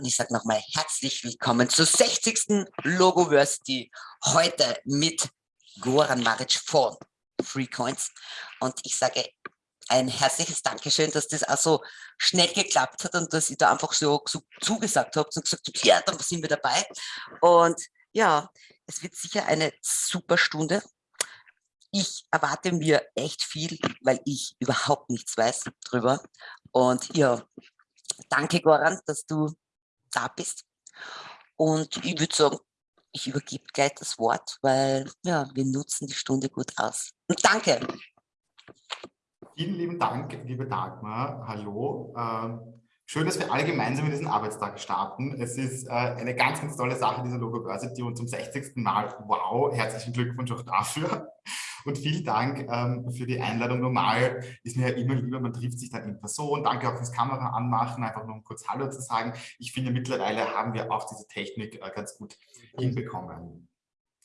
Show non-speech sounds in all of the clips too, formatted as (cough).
Und ich sage nochmal herzlich willkommen zur 60. Logoversity. Heute mit Goran Maric von Freecoins. Und ich sage ein herzliches Dankeschön, dass das auch so schnell geklappt hat und dass ihr da einfach so, so zugesagt habt und gesagt habt, ja, dann sind wir dabei. Und ja, es wird sicher eine super Stunde. Ich erwarte mir echt viel, weil ich überhaupt nichts weiß drüber. Und ja, danke Goran, dass du da bist. Und ich würde sagen, ich übergebe gleich das Wort, weil ja, wir nutzen die Stunde gut aus. Und danke. Vielen lieben Dank, liebe Dagmar. Hallo. Ähm, schön, dass wir alle gemeinsam in diesen Arbeitstag starten. Es ist äh, eine ganz, ganz tolle Sache, diese Logo-Versity und zum 60. Mal. Wow, herzlichen Glückwunsch auch dafür. Und vielen Dank ähm, für die Einladung. Normal ist mir ja immer lieber, man trifft sich dann in Person. Danke auch fürs Kamera anmachen, einfach nur um kurz Hallo zu sagen. Ich finde, mittlerweile haben wir auch diese Technik äh, ganz gut hinbekommen.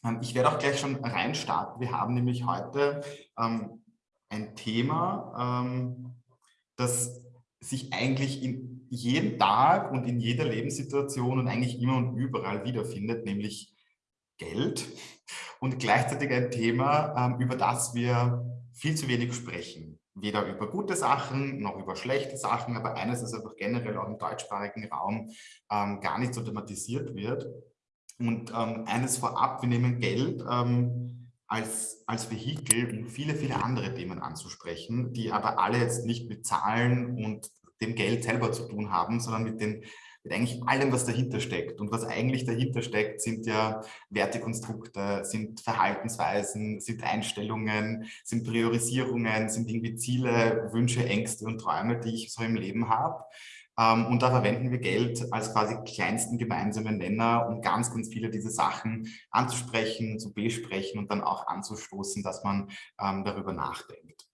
Ähm, ich werde auch gleich schon reinstarten. Wir haben nämlich heute ähm, ein Thema, ähm, das sich eigentlich in jedem Tag und in jeder Lebenssituation und eigentlich immer und überall wiederfindet, nämlich Geld und gleichzeitig ein Thema, ähm, über das wir viel zu wenig sprechen. Weder über gute Sachen noch über schlechte Sachen, aber eines, das einfach generell auch im deutschsprachigen Raum ähm, gar nicht so thematisiert wird. Und ähm, eines vorab, wir nehmen Geld als, als Vehikel, um viele, viele andere Themen anzusprechen, die aber alle jetzt nicht mit Zahlen und dem Geld selber zu tun haben, sondern mit den mit eigentlich allem, was dahinter steckt. Und was eigentlich dahinter steckt, sind ja Wertekonstrukte, sind Verhaltensweisen, sind Einstellungen, sind Priorisierungen, sind irgendwie Ziele, Wünsche, Ängste und Träume, die ich so im Leben habe. Ähm, und da verwenden wir Geld als quasi kleinsten gemeinsamen Nenner, um ganz, ganz viele dieser Sachen anzusprechen, zu besprechen und dann auch anzustoßen, dass man ähm, darüber nachdenkt.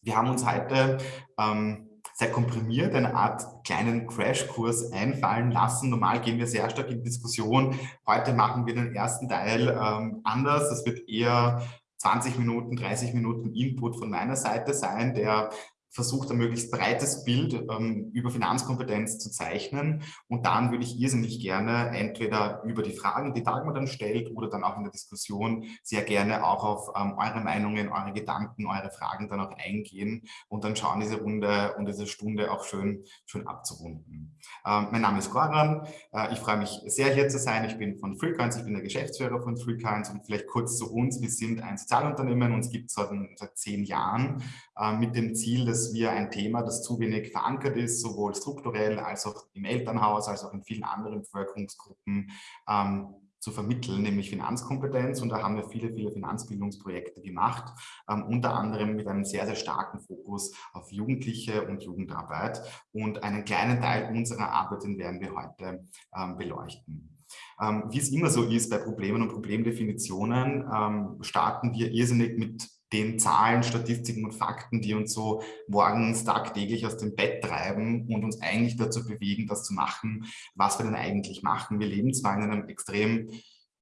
Wir haben uns heute ähm, sehr komprimiert eine Art kleinen Crashkurs einfallen lassen. Normal gehen wir sehr stark in Diskussion. Heute machen wir den ersten Teil ähm, anders. Das wird eher 20 Minuten, 30 Minuten Input von meiner Seite sein, der versucht, ein möglichst breites Bild ähm, über Finanzkompetenz zu zeichnen. Und dann würde ich irrsinnig gerne entweder über die Fragen, die Dagmar dann stellt, oder dann auch in der Diskussion sehr gerne auch auf ähm, eure Meinungen, eure Gedanken, eure Fragen dann auch eingehen und dann schauen, diese Runde und diese Stunde auch schön, schön abzurunden. Ähm, mein Name ist Goran. Äh, ich freue mich sehr, hier zu sein. Ich bin von Freecoins, ich bin der Geschäftsführer von Freecoins und vielleicht kurz zu uns. Wir sind ein Sozialunternehmen, uns gibt es seit, seit zehn Jahren mit dem Ziel, dass wir ein Thema, das zu wenig verankert ist, sowohl strukturell als auch im Elternhaus, als auch in vielen anderen Bevölkerungsgruppen, ähm, zu vermitteln, nämlich Finanzkompetenz. Und da haben wir viele, viele Finanzbildungsprojekte gemacht, ähm, unter anderem mit einem sehr, sehr starken Fokus auf Jugendliche und Jugendarbeit. Und einen kleinen Teil unserer Arbeit, den werden wir heute ähm, beleuchten. Ähm, wie es immer so ist bei Problemen und Problemdefinitionen, ähm, starten wir irrsinnig mit den Zahlen, Statistiken und Fakten, die uns so morgens tagtäglich aus dem Bett treiben und uns eigentlich dazu bewegen, das zu machen, was wir denn eigentlich machen. Wir leben zwar in einem extrem,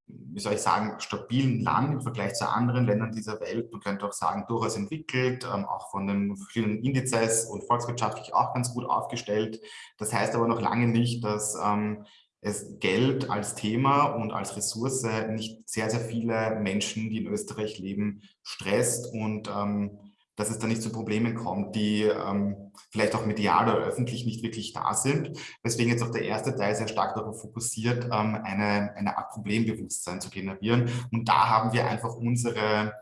wie soll ich sagen, stabilen Land im Vergleich zu anderen Ländern dieser Welt. Man könnte auch sagen, durchaus entwickelt, ähm, auch von den vielen Indizes und volkswirtschaftlich auch ganz gut aufgestellt. Das heißt aber noch lange nicht, dass ähm, es Geld als Thema und als Ressource nicht sehr, sehr viele Menschen, die in Österreich leben, stresst und ähm, dass es da nicht zu Problemen kommt, die ähm, vielleicht auch medial oder öffentlich nicht wirklich da sind. Weswegen jetzt auch der erste Teil sehr stark darauf fokussiert, ähm, eine, eine Art Problembewusstsein zu generieren. Und da haben wir einfach unsere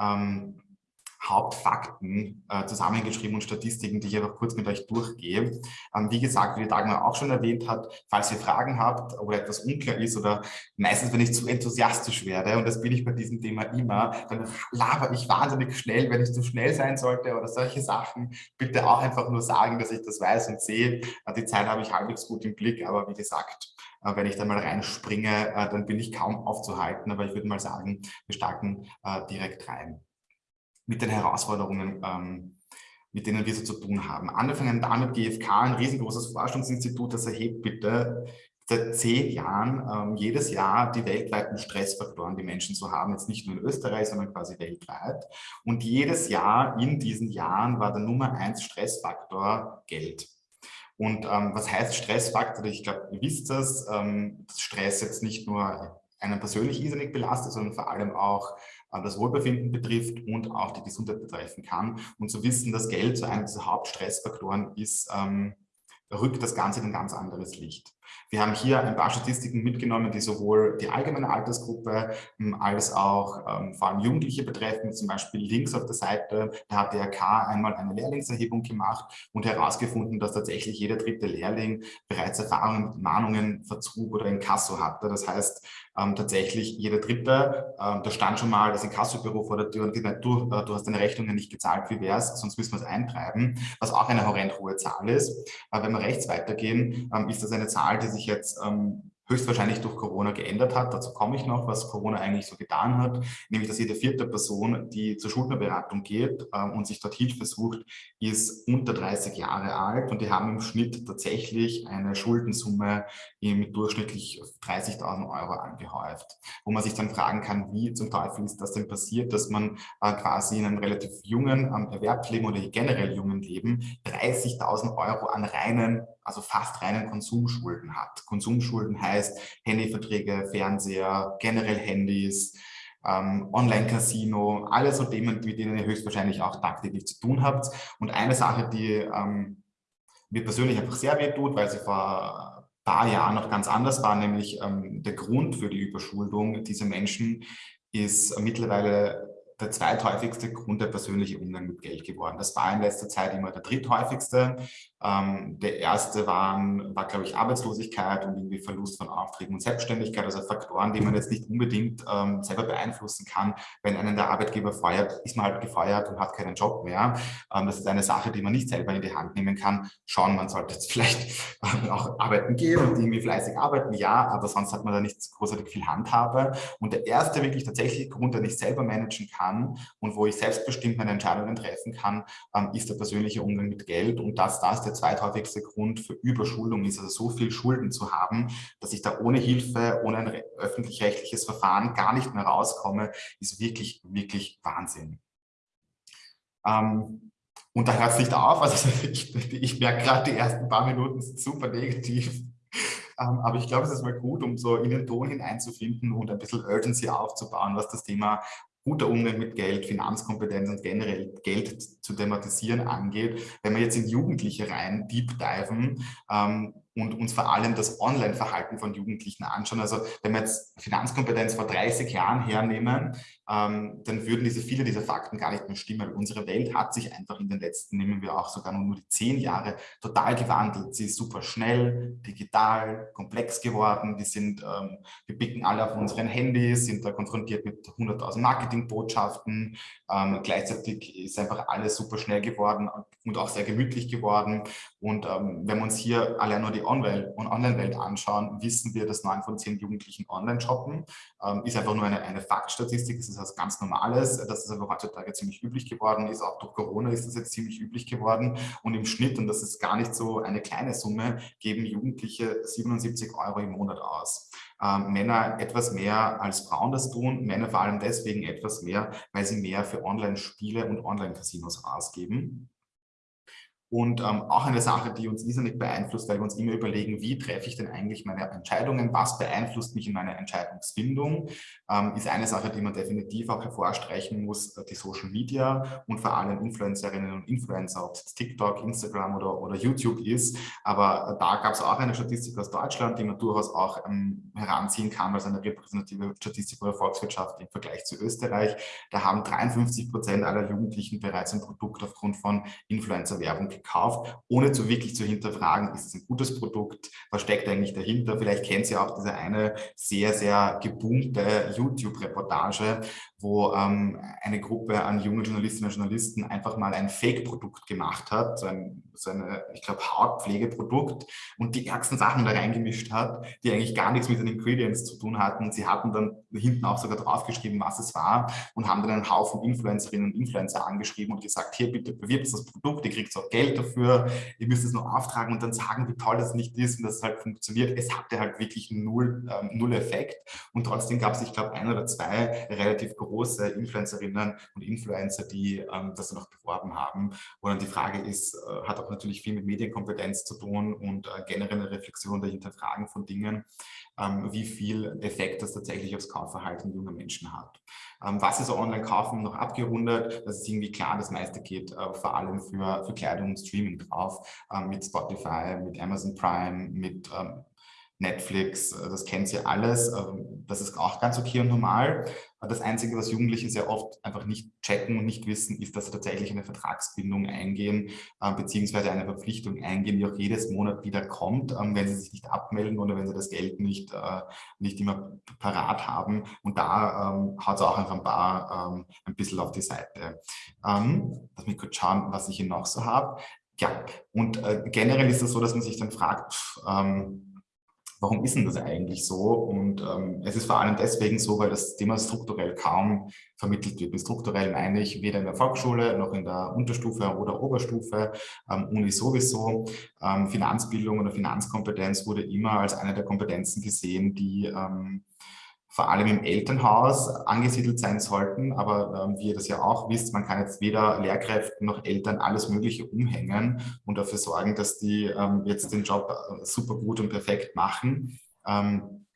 ähm, Hauptfakten äh, zusammengeschrieben und Statistiken, die ich einfach kurz mit euch durchgehe. Ähm, wie gesagt, wie Dagmar auch schon erwähnt hat, falls ihr Fragen habt oder etwas unklar ist oder meistens, wenn ich zu enthusiastisch werde, und das bin ich bei diesem Thema immer, dann laber ich wahnsinnig schnell, wenn ich zu schnell sein sollte oder solche Sachen. Bitte auch einfach nur sagen, dass ich das weiß und sehe. Äh, die Zeit habe ich halbwegs gut im Blick, aber wie gesagt, äh, wenn ich da mal reinspringe, äh, dann bin ich kaum aufzuhalten. Aber ich würde mal sagen, wir starten äh, direkt rein mit den Herausforderungen, ähm, mit denen wir so zu tun haben. Angefangen damit GfK, ein riesengroßes Forschungsinstitut, das erhebt bitte seit zehn Jahren ähm, jedes Jahr die weltweiten Stressfaktoren, die Menschen so haben, jetzt nicht nur in Österreich, sondern quasi weltweit. Und jedes Jahr in diesen Jahren war der Nummer eins Stressfaktor Geld. Und ähm, was heißt Stressfaktor? Ich glaube, ihr wisst das, ähm, dass Stress jetzt nicht nur einen persönlich irrsinnig belastet, sondern vor allem auch das Wohlbefinden betrifft und auch die Gesundheit betreffen kann. Und zu wissen, dass Geld so einer dieser Hauptstressfaktoren ist, ähm, rückt das Ganze in ein ganz anderes Licht. Wir haben hier ein paar Statistiken mitgenommen, die sowohl die allgemeine Altersgruppe ähm, als auch ähm, vor allem Jugendliche betreffen. Zum Beispiel links auf der Seite, da hat der DRK einmal eine Lehrlingserhebung gemacht und herausgefunden, dass tatsächlich jeder dritte Lehrling bereits Erfahrungen mit Mahnungen, Verzug oder Inkasso hatte. Das heißt, ähm, tatsächlich jeder Dritte, ähm, da stand schon mal das Inkassobüro vor der Tür und gesagt, du, äh, du hast deine Rechnungen nicht gezahlt, wie wär's, sonst müssen wir es eintreiben, was auch eine horrend hohe Zahl ist. Aber wenn wir rechts weitergehen, ähm, ist das eine Zahl, die sich jetzt ähm, höchstwahrscheinlich durch Corona geändert hat. Dazu komme ich noch, was Corona eigentlich so getan hat, nämlich dass jede vierte Person, die zur Schuldnerberatung geht ähm, und sich dort Hilfe sucht, ist unter 30 Jahre alt und die haben im Schnitt tatsächlich eine Schuldensumme mit durchschnittlich 30.000 Euro angehäuft. Wo man sich dann fragen kann, wie zum Teufel ist das denn passiert, dass man äh, quasi in einem relativ jungen ähm, Erwerbsleben oder generell jungen Leben 30.000 Euro an reinen also fast reinen Konsumschulden hat. Konsumschulden heißt Handyverträge, Fernseher, generell Handys, ähm, Online-Casino, alle so Themen, mit denen ihr höchstwahrscheinlich auch tagtäglich zu tun habt. Und eine Sache, die ähm, mir persönlich einfach sehr weh tut, weil sie vor ein paar Jahren noch ganz anders war, nämlich ähm, der Grund für die Überschuldung dieser Menschen ist mittlerweile der zweithäufigste Grund der persönliche Umgang mit Geld geworden. Das war in letzter Zeit immer der dritthäufigste. Ähm, der erste waren, war, glaube ich, Arbeitslosigkeit und irgendwie Verlust von Aufträgen und Selbstständigkeit, also Faktoren, die man jetzt nicht unbedingt ähm, selber beeinflussen kann. Wenn einen der Arbeitgeber feuert, ist man halt gefeuert und hat keinen Job mehr. Ähm, das ist eine Sache, die man nicht selber in die Hand nehmen kann. Schauen, man sollte jetzt (laughs) vielleicht auch arbeiten gehen und irgendwie fleißig arbeiten, ja, aber sonst hat man da nicht großartig viel Handhabe. Und der erste wirklich tatsächliche Grund, den ich selber managen kann und wo ich selbstbestimmt meine Entscheidungen treffen kann, ähm, ist der persönliche Umgang mit Geld und dass das der zweithäufigste Grund für Überschuldung ist, also so viel Schulden zu haben, dass ich da ohne Hilfe, ohne ein öffentlich-rechtliches Verfahren gar nicht mehr rauskomme, ist wirklich, wirklich Wahnsinn. Ähm, und da hört es nicht auf, also (laughs) ich, ich merke gerade, die ersten paar Minuten sind super negativ. Ähm, aber ich glaube, es ist mal gut, um so in den Ton hineinzufinden und ein bisschen Urgency aufzubauen, was das Thema guter Umgang mit Geld, Finanzkompetenz und generell Geld zu thematisieren angeht. Wenn wir jetzt in Jugendliche rein deep diven, ähm, und uns vor allem das Online-Verhalten von Jugendlichen anschauen. Also wenn wir jetzt Finanzkompetenz vor 30 Jahren hernehmen, ähm, dann würden diese viele dieser Fakten gar nicht mehr stimmen. Unsere Welt hat sich einfach in den letzten, nehmen wir auch sogar nur die zehn Jahre, total gewandelt. Sie ist super schnell, digital, komplex geworden. Wir sind, ähm, wir picken alle auf unseren Handys, sind da konfrontiert mit 100.000 Marketingbotschaften. Ähm, gleichzeitig ist einfach alles super schnell geworden und auch sehr gemütlich geworden. Und ähm, wenn wir uns hier allein nur die Online-Welt anschauen, wissen wir, dass neun von zehn Jugendlichen online shoppen. Ähm, ist einfach nur eine, eine Faktstatistik, das ist was ganz Normales. Das ist aber heutzutage ziemlich üblich geworden, ist auch durch Corona ist das jetzt ziemlich üblich geworden. Und im Schnitt, und das ist gar nicht so eine kleine Summe, geben Jugendliche 77 Euro im Monat aus. Ähm, Männer etwas mehr als Frauen das tun, Männer vor allem deswegen etwas mehr, weil sie mehr für Online-Spiele und Online-Casinos ausgeben. Und ähm, auch eine Sache, die uns irrsinnig beeinflusst, weil wir uns immer überlegen, wie treffe ich denn eigentlich meine Entscheidungen, was beeinflusst mich in meiner Entscheidungsfindung, ähm, ist eine Sache, die man definitiv auch hervorstreichen muss, äh, die Social Media und vor allem Influencerinnen und Influencer, ob es TikTok, Instagram oder, oder YouTube ist. Aber äh, da gab es auch eine Statistik aus Deutschland, die man durchaus auch ähm, heranziehen kann als eine repräsentative Statistik oder Volkswirtschaft im Vergleich zu Österreich. Da haben 53 Prozent aller Jugendlichen bereits ein Produkt aufgrund von Influencer-Werbung gekauft, ohne zu wirklich zu hinterfragen, ist es ein gutes Produkt, was steckt eigentlich dahinter? Vielleicht kennt ihr auch diese eine sehr, sehr gebunkte YouTube-Reportage, wo ähm, eine Gruppe an jungen Journalistinnen und Journalisten einfach mal ein Fake-Produkt gemacht hat, so ein, so eine, ich glaube, Hautpflegeprodukt und die ärgsten Sachen da reingemischt hat, die eigentlich gar nichts mit den Ingredients zu tun hatten. Sie hatten dann hinten auch sogar draufgeschrieben, was es war und haben dann einen Haufen Influencerinnen und Influencer angeschrieben und gesagt, hier bitte bewirbt das Produkt, ihr kriegt auch Geld Geld dafür, ihr müsst es nur auftragen und dann sagen, wie toll das nicht ist und dass es halt funktioniert. Es hatte halt wirklich null, ähm, null Effekt und trotzdem gab es, ich glaube, ein oder zwei relativ große Influencerinnen und Influencer, die ähm, das noch beworben haben. Und dann die Frage ist, äh, hat auch natürlich viel mit Medienkompetenz zu tun und äh, generell eine Reflexion der Hinterfragen von Dingen, ähm, wie viel Effekt das tatsächlich aufs Kaufverhalten junger Menschen hat. Ähm, was ist Online-Kaufen noch abgerundet? Das ist irgendwie klar, das meiste geht äh, vor allem für, für Kleidung und Streaming drauf, ähm, mit Spotify, mit Amazon Prime, mit ähm, Netflix, äh, das kennt ihr alles. Ähm, das ist auch ganz okay und normal. Das Einzige, was Jugendliche sehr oft einfach nicht checken und nicht wissen, ist, dass sie tatsächlich eine Vertragsbindung eingehen, äh, beziehungsweise eine Verpflichtung eingehen, die auch jedes Monat wieder kommt, ähm, wenn sie sich nicht abmelden oder wenn sie das Geld nicht, äh, nicht immer parat haben. Und da ähm, haut es auch einfach ein paar ein bisschen auf die Seite. lass mich kurz schauen, was ich hier noch so habe. Ja, und generell ist es so, dass man sich dann fragt, pff, warum ist denn das eigentlich so? Und ähm, es ist vor allem deswegen so, weil das Thema strukturell kaum vermittelt wird. Mit strukturell meine ich weder in der Volksschule noch in der Unterstufe oder Oberstufe, ähm, Uni sowieso. Ähm, Finanzbildung oder Finanzkompetenz wurde immer als eine der Kompetenzen gesehen, die ähm, vor allem im Elternhaus angesiedelt sein sollten. Aber ähm, wie ihr das ja auch wisst, man kann jetzt weder Lehrkräften noch Eltern alles Mögliche umhängen und dafür sorgen, dass die ähm, jetzt den Job äh, super gut und perfekt machen. Ähm,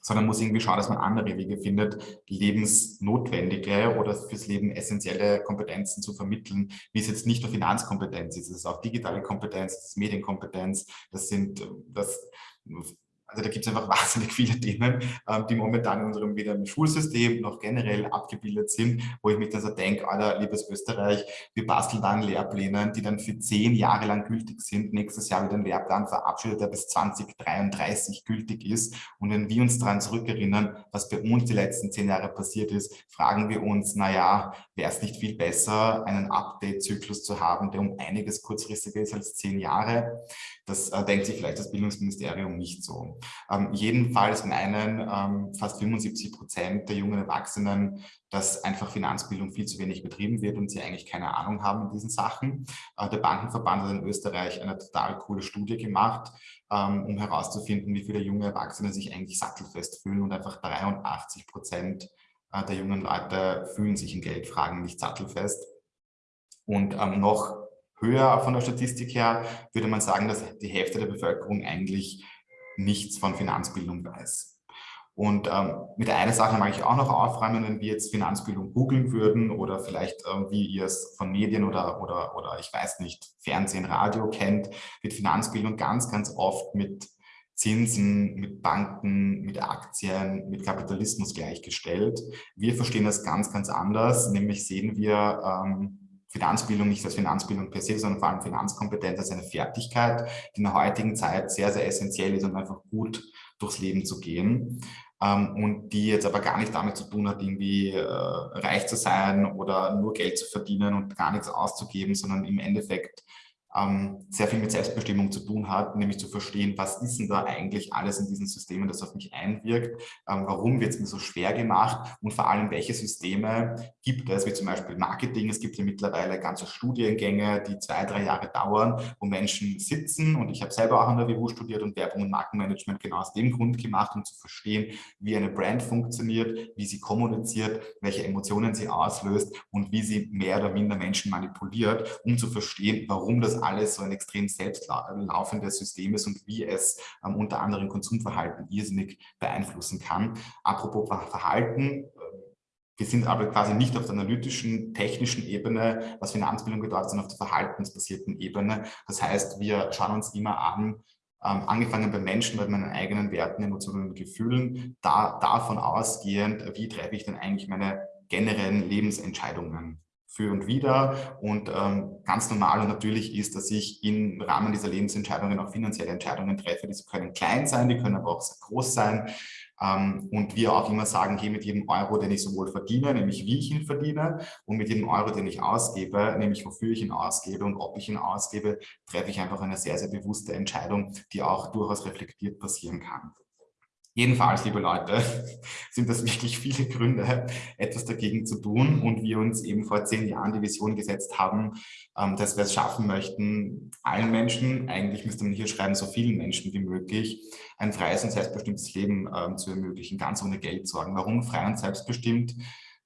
sondern muss irgendwie schauen, dass man andere Wege findet, lebensnotwendige oder fürs Leben essentielle Kompetenzen zu vermitteln, wie es jetzt nicht nur Finanzkompetenz ist, es ist auch digitale Kompetenz, es ist Medienkompetenz, das sind das also da gibt es einfach (laughs) wahnsinnig viele Themen, ähm, die momentan in unserem weder im Schulsystem noch generell abgebildet sind, wo ich mich dann so denke, Alter, liebes Österreich, wir basteln dann Lehrpläne, die dann für zehn Jahre lang gültig sind. Nächstes Jahr wird ein Lehrplan verabschiedet, der bis 2033 gültig ist. Und wenn wir uns daran zurückerinnern, was bei uns die letzten zehn Jahre passiert ist, fragen wir uns, naja, wäre es nicht viel besser, einen Update-Zyklus zu haben, der um einiges kurzfristiger ist als zehn Jahre? Das äh, denkt sich vielleicht das Bildungsministerium nicht so. Ähm, jedenfalls meinen ähm, fast 75 Prozent der jungen Erwachsenen, dass einfach Finanzbildung viel zu wenig betrieben wird und sie eigentlich keine Ahnung haben in diesen Sachen. Äh, der Bankenverband hat in Österreich eine total coole Studie gemacht, ähm, um herauszufinden, wie viele junge Erwachsene sich eigentlich sattelfest fühlen und einfach 83 Prozent äh, der jungen Leute fühlen sich in Geldfragen nicht sattelfest. Und ähm, noch höher von der Statistik her würde man sagen, dass die Hälfte der Bevölkerung eigentlich nichts von Finanzbildung weiß. Und ähm, mit der einen Sache mag ich auch noch aufräumen, wenn wir jetzt Finanzbildung googeln würden oder vielleicht, äh, wie ihr es von Medien oder, oder, oder ich weiß nicht, Fernsehen, Radio kennt, wird Finanzbildung ganz, ganz oft mit Zinsen, mit Banken, mit Aktien, mit Kapitalismus gleichgestellt. Wir verstehen das ganz, ganz anders, nämlich sehen wir ähm, Finanzbildung nicht als Finanzbildung per se, sondern vor allem Finanzkompetenz als eine Fertigkeit, die in der heutigen Zeit sehr, sehr essentiell ist, um einfach gut durchs Leben zu gehen. Ähm, und die jetzt aber gar nicht damit zu tun hat, irgendwie äh, reich zu sein oder nur Geld zu verdienen und gar nichts auszugeben, sondern im Endeffekt ähm, sehr viel mit Selbstbestimmung zu tun hat, nämlich zu verstehen, was ist denn da eigentlich alles in diesen Systemen, das auf mich einwirkt, ähm, warum wird es mir so schwer gemacht und vor allem, welche Systeme gibt es, wie zum Beispiel Marketing. Es gibt ja mittlerweile ganze Studiengänge, die zwei, drei Jahre dauern, wo Menschen sitzen und ich habe selber auch an der WU studiert und Werbung und Markenmanagement genau aus dem Grund gemacht, um zu verstehen, wie eine Brand funktioniert, wie sie kommuniziert, welche Emotionen sie auslöst und wie sie mehr oder minder Menschen manipuliert, um zu verstehen, warum das alles so ein extrem selbstlaufendes System ist und wie es ähm, unter anderem Konsumverhalten irrsinnig beeinflussen kann. Apropos Verhalten, äh, wir sind aber quasi nicht auf der analytischen, technischen Ebene, was Finanzbildung bedeutet, sondern auf der verhaltensbasierten Ebene. Das heißt, wir schauen uns immer an, ähm, angefangen bei Menschen, bei meinen eigenen Werten, Emotionen und Gefühlen, da, davon ausgehend, wie treffe ich denn eigentlich meine generellen Lebensentscheidungen für und wieder. Und ähm, ganz normal und natürlich ist, dass ich im Rahmen dieser Lebensentscheidungen auch finanzielle Entscheidungen treffe. Diese können klein sein, die können aber auch sehr groß sein. Ähm, und wir auch immer sagen, hey, mit jedem Euro, den ich sowohl verdiene, nämlich wie ich ihn verdiene, und mit jedem Euro, den ich ausgebe, nämlich wofür ich ihn ausgebe und ob ich ihn ausgebe, treffe ich einfach eine sehr, sehr bewusste Entscheidung, die auch durchaus reflektiert passieren kann. Jedenfalls, liebe Leute, (laughs) sind das wirklich viele Gründe, etwas dagegen zu tun und wir uns eben vor zehn Jahren die Vision gesetzt haben, ähm, dass wir es schaffen möchten, allen Menschen, eigentlich müsste man hier schreiben, so vielen Menschen wie möglich, ein freies und selbstbestimmtes Leben ähm, zu ermöglichen, ganz ohne Geld sorgen. Warum frei und selbstbestimmt?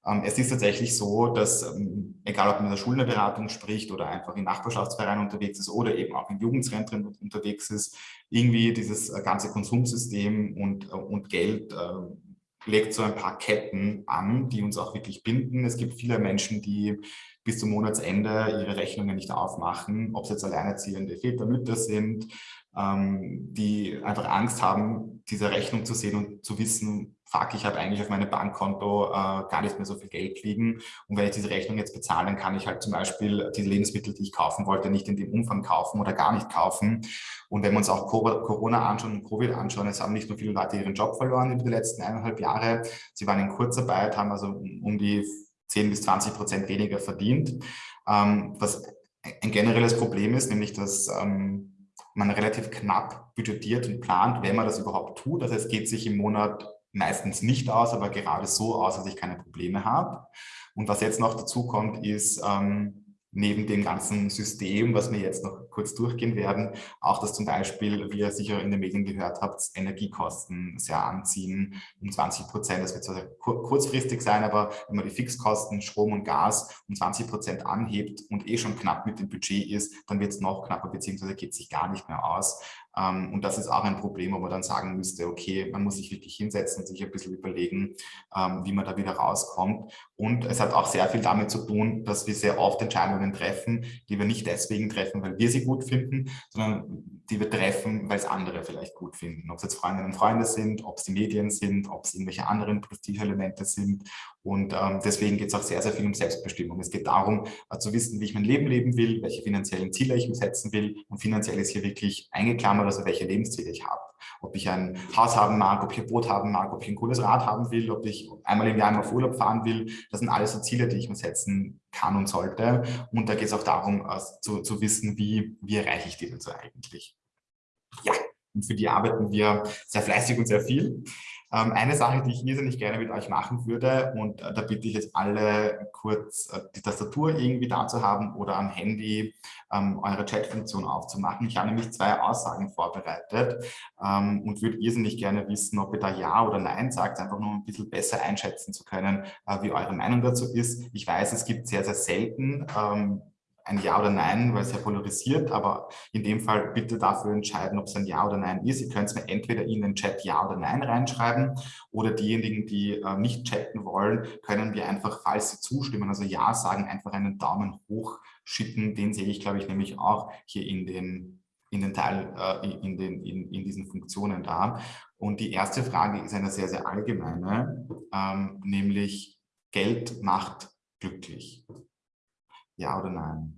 Ähm, es ist tatsächlich so, dass, ähm, egal ob man in der Schuldnerberatung spricht oder einfach in Nachbarschaftsvereinen unterwegs ist oder eben auch in Jugendzentren unterwegs ist, irgendwie dieses äh, ganze Konsumsystem und, äh, und Geld äh, legt so ein paar Ketten an, die uns auch wirklich binden. Es gibt viele Menschen, die bis zum Monatsende ihre Rechnungen nicht aufmachen, ob es jetzt alleinerziehende Väter, Mütter sind, ähm, die einfach Angst haben, diese Rechnung zu sehen und zu wissen, fuck, ich habe eigentlich auf meinem Bankkonto äh, gar nicht mehr so viel Geld liegen und wenn ich diese Rechnung jetzt bezahle, dann kann ich halt zum Beispiel die Lebensmittel, die ich kaufen wollte, nicht in dem Umfang kaufen oder gar nicht kaufen. Und wenn wir uns auch Corona anschauen und Covid anschauen, es haben nicht nur viele Leute ihren Job verloren über die letzten eineinhalb Jahre, sie waren in Kurzarbeit, haben also um die 10 bis 20 Prozent weniger verdient, ähm, was ein generelles Problem ist, nämlich dass ähm, man relativ knapp budgetiert und plant, wenn man das überhaupt tut. Heißt, es geht sich im Monat meistens nicht aus, aber gerade so aus, dass ich keine Probleme habe. Und was jetzt noch dazu kommt, ist, ähm, neben dem ganzen System, was wir jetzt noch kurz durchgehen werden, auch dass zum Beispiel, wie ihr sicher in den Medien gehört habt, Energiekosten sehr anziehen um 20 Prozent. Das wird zwar kurzfristig sein, aber wenn man die Fixkosten Strom und Gas um 20 Prozent anhebt und eh schon knapp mit dem Budget ist, dann wird es noch knapper, beziehungsweise geht sich gar nicht mehr aus. Ähm, und das ist auch ein Problem, wo man dann sagen müsste, okay, man muss sich wirklich hinsetzen und sich ein bisschen überlegen, ähm, wie man da wieder rauskommt. Und es hat auch sehr viel damit zu tun, dass wir sehr oft Entscheidungen treffen, die wir nicht deswegen treffen, weil wir sie gut finden, sondern die wir treffen, weil es andere vielleicht gut finden. Ob es jetzt Freundinnen und Freunde sind, ob es die Medien sind, ob es irgendwelche anderen Prestigeelemente sind. Und ähm, deswegen geht es auch sehr, sehr viel um Selbstbestimmung. Es geht darum, äh, zu wissen, wie ich mein Leben leben will, welche finanziellen Ziele ich mir setzen will. Und finanziell ist hier wirklich eingeklammert, also welche Lebensziele ich habe. Ob ich ein Haus haben mag, ob ich ein Boot haben mag, ob ich ein cooles Rad haben will, ob ich einmal im Jahr auf Urlaub fahren will. Das sind alles so Ziele, die ich mir setzen kann und sollte. Und da geht es auch darum, äh, zu, zu wissen, wie, wie erreiche ich die denn so eigentlich. Ja, und für die arbeiten wir sehr fleißig und sehr viel. Ähm, eine Sache, die ich irrsinnig gerne mit euch machen würde, und äh, da bitte ich jetzt alle kurz äh, die Tastatur irgendwie da zu haben oder am Handy ähm, eure Chat-Funktion aufzumachen. Ich habe nämlich zwei Aussagen vorbereitet ähm, und würde irrsinnig gerne wissen, ob ihr da Ja oder Nein sagt, einfach nur ein bisschen besser einschätzen zu können, äh, wie eure Meinung dazu ist. Ich weiß, es gibt sehr, sehr selten ähm, ein Ja oder Nein, weil es ja polarisiert, aber in dem Fall bitte dafür entscheiden, ob es ein Ja oder Nein ist. Ihr könnt es mir entweder in den Chat Ja oder Nein reinschreiben oder diejenigen, die äh, nicht chatten wollen, können wir einfach, falls sie zustimmen, also Ja sagen, einfach einen Daumen hoch schicken. Den sehe ich, glaube ich, nämlich auch hier in den in den Teil, äh, in, den, in, in diesen Funktionen da. Und die erste Frage ist eine sehr, sehr allgemeine, ähm, nämlich Geld macht glücklich. Ja oder nein?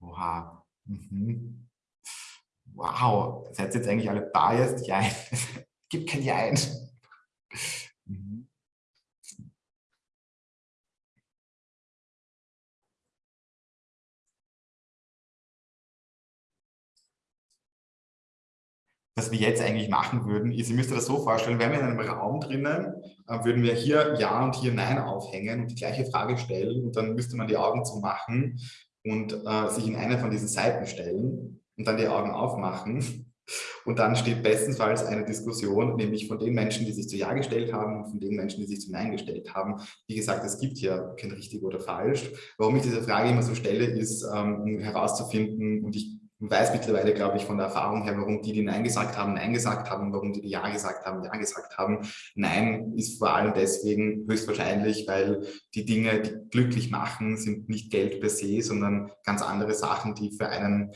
Oha. Mhm. Wow. Ihr jetzt eigentlich alle biased? Ja. Gibt kein Ja. Mhm. was wir jetzt eigentlich machen würden, ist, ihr müsst euch das so vorstellen, wenn wir in einem Raum drinnen, äh, würden wir hier Ja und hier Nein aufhängen und die gleiche Frage stellen und dann müsste man die Augen zumachen und äh, sich in eine von diesen Seiten stellen und dann die Augen aufmachen. Und dann steht bestensfalls eine Diskussion, nämlich von den Menschen, die sich zu Ja gestellt haben und von den Menschen, die sich zu Nein gestellt haben. Wie gesagt, es gibt hier kein richtig oder falsch. Warum ich diese Frage immer so stelle, ist, ähm, um herauszufinden, und ich weiß mittlerweile, glaube ich, von der Erfahrung her, warum die, die Nein gesagt haben, Nein gesagt haben, warum die, die Ja gesagt haben, Ja gesagt haben. Nein ist vor allem deswegen höchstwahrscheinlich, weil die Dinge, die glücklich machen, sind nicht Geld per se, sondern ganz andere Sachen, die für einen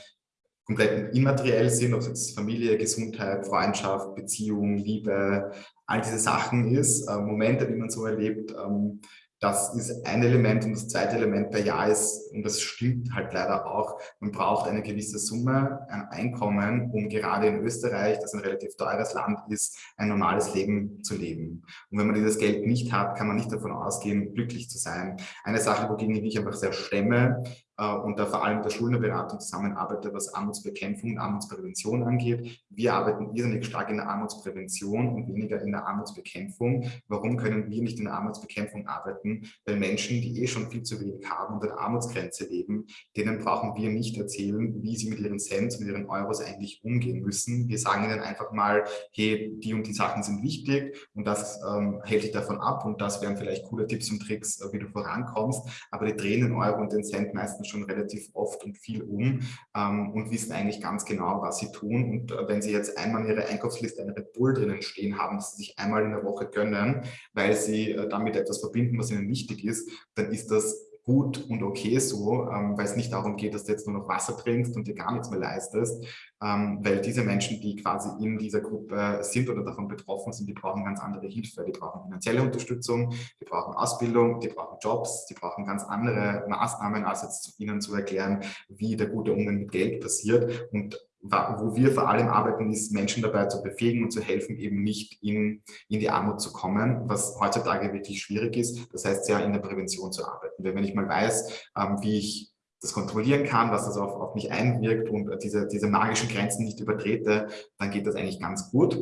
komplett immateriell sind, ob es jetzt Familie, Gesundheit, Freundschaft, Beziehung, Liebe, all diese Sachen ist, äh, Momente, die man so erlebt, ähm, das ist ein Element und das zweite Element bei Ja ist, und das stimmt halt leider auch, man braucht eine gewisse Summe ein Einkommen, um gerade in Österreich, das ein relativ teures Land ist, ein normales Leben zu leben. Und wenn man dieses Geld nicht hat, kann man nicht davon ausgehen, glücklich zu sein. Eine Sache, wogegen ich mich einfach sehr stemme, und da vor allem der Schuldnerberatung zusammenarbeite, was Armutsbekämpfung und Armutsprävention angeht. Wir arbeiten irrsinnig stark in der Armutsprävention und weniger in der Armutsbekämpfung. Warum können wir nicht in der Armutsbekämpfung arbeiten? Weil Menschen, die eh schon viel zu wenig haben und an der Armutsgrenze leben, denen brauchen wir nicht erzählen, wie sie mit ihren Cent, mit ihren Euros eigentlich umgehen müssen. Wir sagen ihnen einfach mal, hey, die und die Sachen sind wichtig und das ähm, hält dich davon ab und das wären vielleicht coole Tipps und Tricks, äh, wie du vorankommst. Aber die drehen den Euro und den Cent meistens schon relativ oft und viel um ähm, und wissen eigentlich ganz genau, was sie tun. Und äh, wenn sie jetzt einmal in ihrer Einkaufsliste eine Red Bull drinnen stehen haben, dass sie sich einmal in der Woche gönnen, weil sie äh, damit etwas verbinden, was ihnen wichtig ist, dann ist das gut und okay so, ähm, weil es nicht darum geht, dass du jetzt nur noch Wasser trinkst und dir gar nichts mehr leistest, ähm, weil diese Menschen, die quasi in dieser Gruppe sind oder davon betroffen sind, die brauchen ganz andere Hilfe, die brauchen finanzielle Unterstützung, die brauchen Ausbildung, die brauchen Jobs, die brauchen ganz andere Maßnahmen, als jetzt ihnen zu erklären, wie der gute Umgang mit Geld passiert und wo wir vor allem arbeiten, ist Menschen dabei zu befähigen und zu helfen, eben nicht in, in die Armut zu kommen, was heutzutage wirklich schwierig ist. Das heißt, ja in der Prävention zu arbeiten. Wenn ich mal weiß, ähm, wie ich das kontrollieren kann, was das auf, auf mich einwirkt und diese, diese magischen Grenzen nicht übertrete, dann geht das eigentlich ganz gut.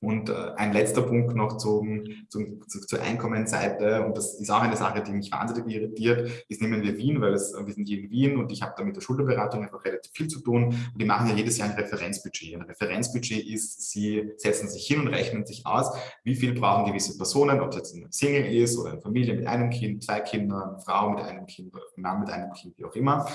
Und äh, ein letzter Punkt noch zum, zum, zu, zur Einkommensseite, und das ist auch eine Sache, die mich wahnsinnig irritiert, ist, nehmen wir Wien, weil es, wir sind hier in Wien und ich habe da mit der Schulterberatung einfach relativ viel zu tun. Und die machen ja jedes Jahr ein Referenzbudget. Ein Referenzbudget ist, sie setzen sich hin und rechnen sich aus, wie viel brauchen gewisse Personen, ob es jetzt ein Single ist oder eine Familie mit einem Kind, zwei Kindern, eine Frau mit einem Kind, ein Mann mit einem Kind, wie auch immer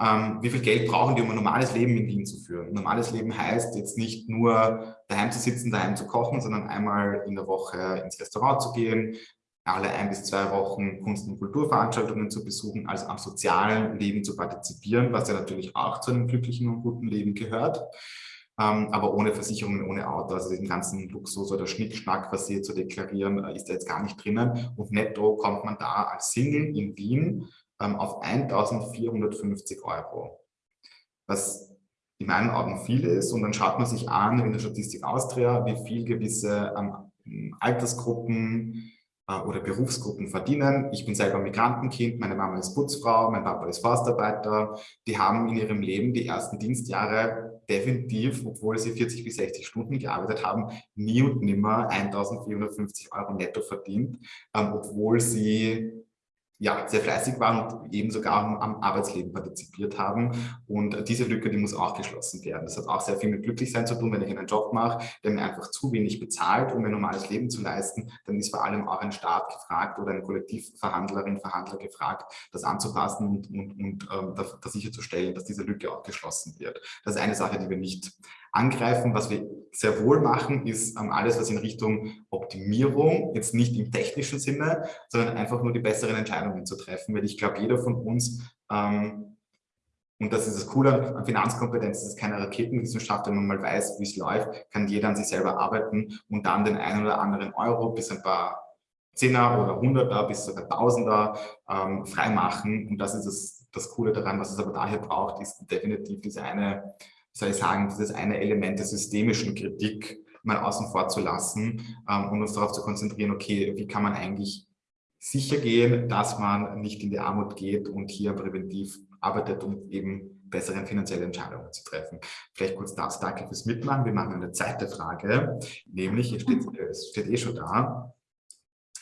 ähm, wie viel Geld brauchen die, um ein normales Leben in Wien zu führen. Normales Leben heißt jetzt nicht nur daheim zu sitzen, daheim zu kochen, sondern einmal in der Woche ins Restaurant zu gehen, alle ein bis zwei Wochen Kunst- und Kulturveranstaltungen zu besuchen, also am sozialen Leben zu partizipieren, was ja natürlich auch zu einem glücklichen und guten Leben gehört, ähm, aber ohne Versicherungen, ohne Auto, also diesen ganzen Luxus oder Schnickschnack, was hier zu deklarieren, äh, ist da jetzt gar nicht drinnen. Und netto kommt man da als Single in Wien ähm, auf 1450 Euro, was in meinen Augen viel ist. Und dann schaut man sich an in der Statistik Austria, wie viel gewisse ähm, Altersgruppen äh, oder Berufsgruppen verdienen. Ich bin selber Migrantenkind, meine Mama ist Putzfrau, mein Papa ist Forstarbeiter. Die haben in ihrem Leben die ersten Dienstjahre definitiv, obwohl sie 40 bis 60 Stunden gearbeitet haben, nie und nimmer 1450 Euro netto verdient, ähm, obwohl sie ja, sehr fleißig waren und eben sogar am Arbeitsleben partizipiert haben. Und diese Lücke, die muss auch geschlossen werden. Das hat auch sehr viel mit Glücklichsein zu tun, wenn ich einen Job mache, der mir einfach zu wenig bezahlt, um ein normales Leben zu leisten, dann ist vor allem auch ein Staat gefragt oder eine Kollektivverhandlerin, Verhandler gefragt, das anzupassen und, und, und ähm, da, da sicherzustellen, dass diese Lücke auch geschlossen wird. Das ist eine Sache, die wir nicht angreifen. Was wir sehr wohl machen, ist ähm, alles, was in Richtung Optimierung, jetzt nicht im technischen Sinne, sondern einfach nur die besseren Entscheidungen zu treffen. Weil ich glaube, jeder von uns, ähm, und das ist das Coole an Finanzkompetenz, das ist keine Raketenwissenschaft, wenn man mal weiß, wie es läuft, kann jeder an sich selber arbeiten und dann den einen oder anderen Euro bis ein paar Zehner oder Hunderter bis sogar Tausender ähm, freimachen. Und das ist das, das Coole daran. Was es aber daher braucht, ist definitiv diese eine soll ich sagen, dieses eine Element der systemischen Kritik mal außen vor zu lassen ähm, und uns darauf zu konzentrieren, okay, wie kann man eigentlich sicher gehen, dass man nicht in die Armut geht und hier präventiv arbeitet, um eben bessere finanzielle Entscheidungen zu treffen. Vielleicht kurz das, danke fürs Mitmachen. Wir machen eine zweite Frage, nämlich, hier steht, es steht eh schon da,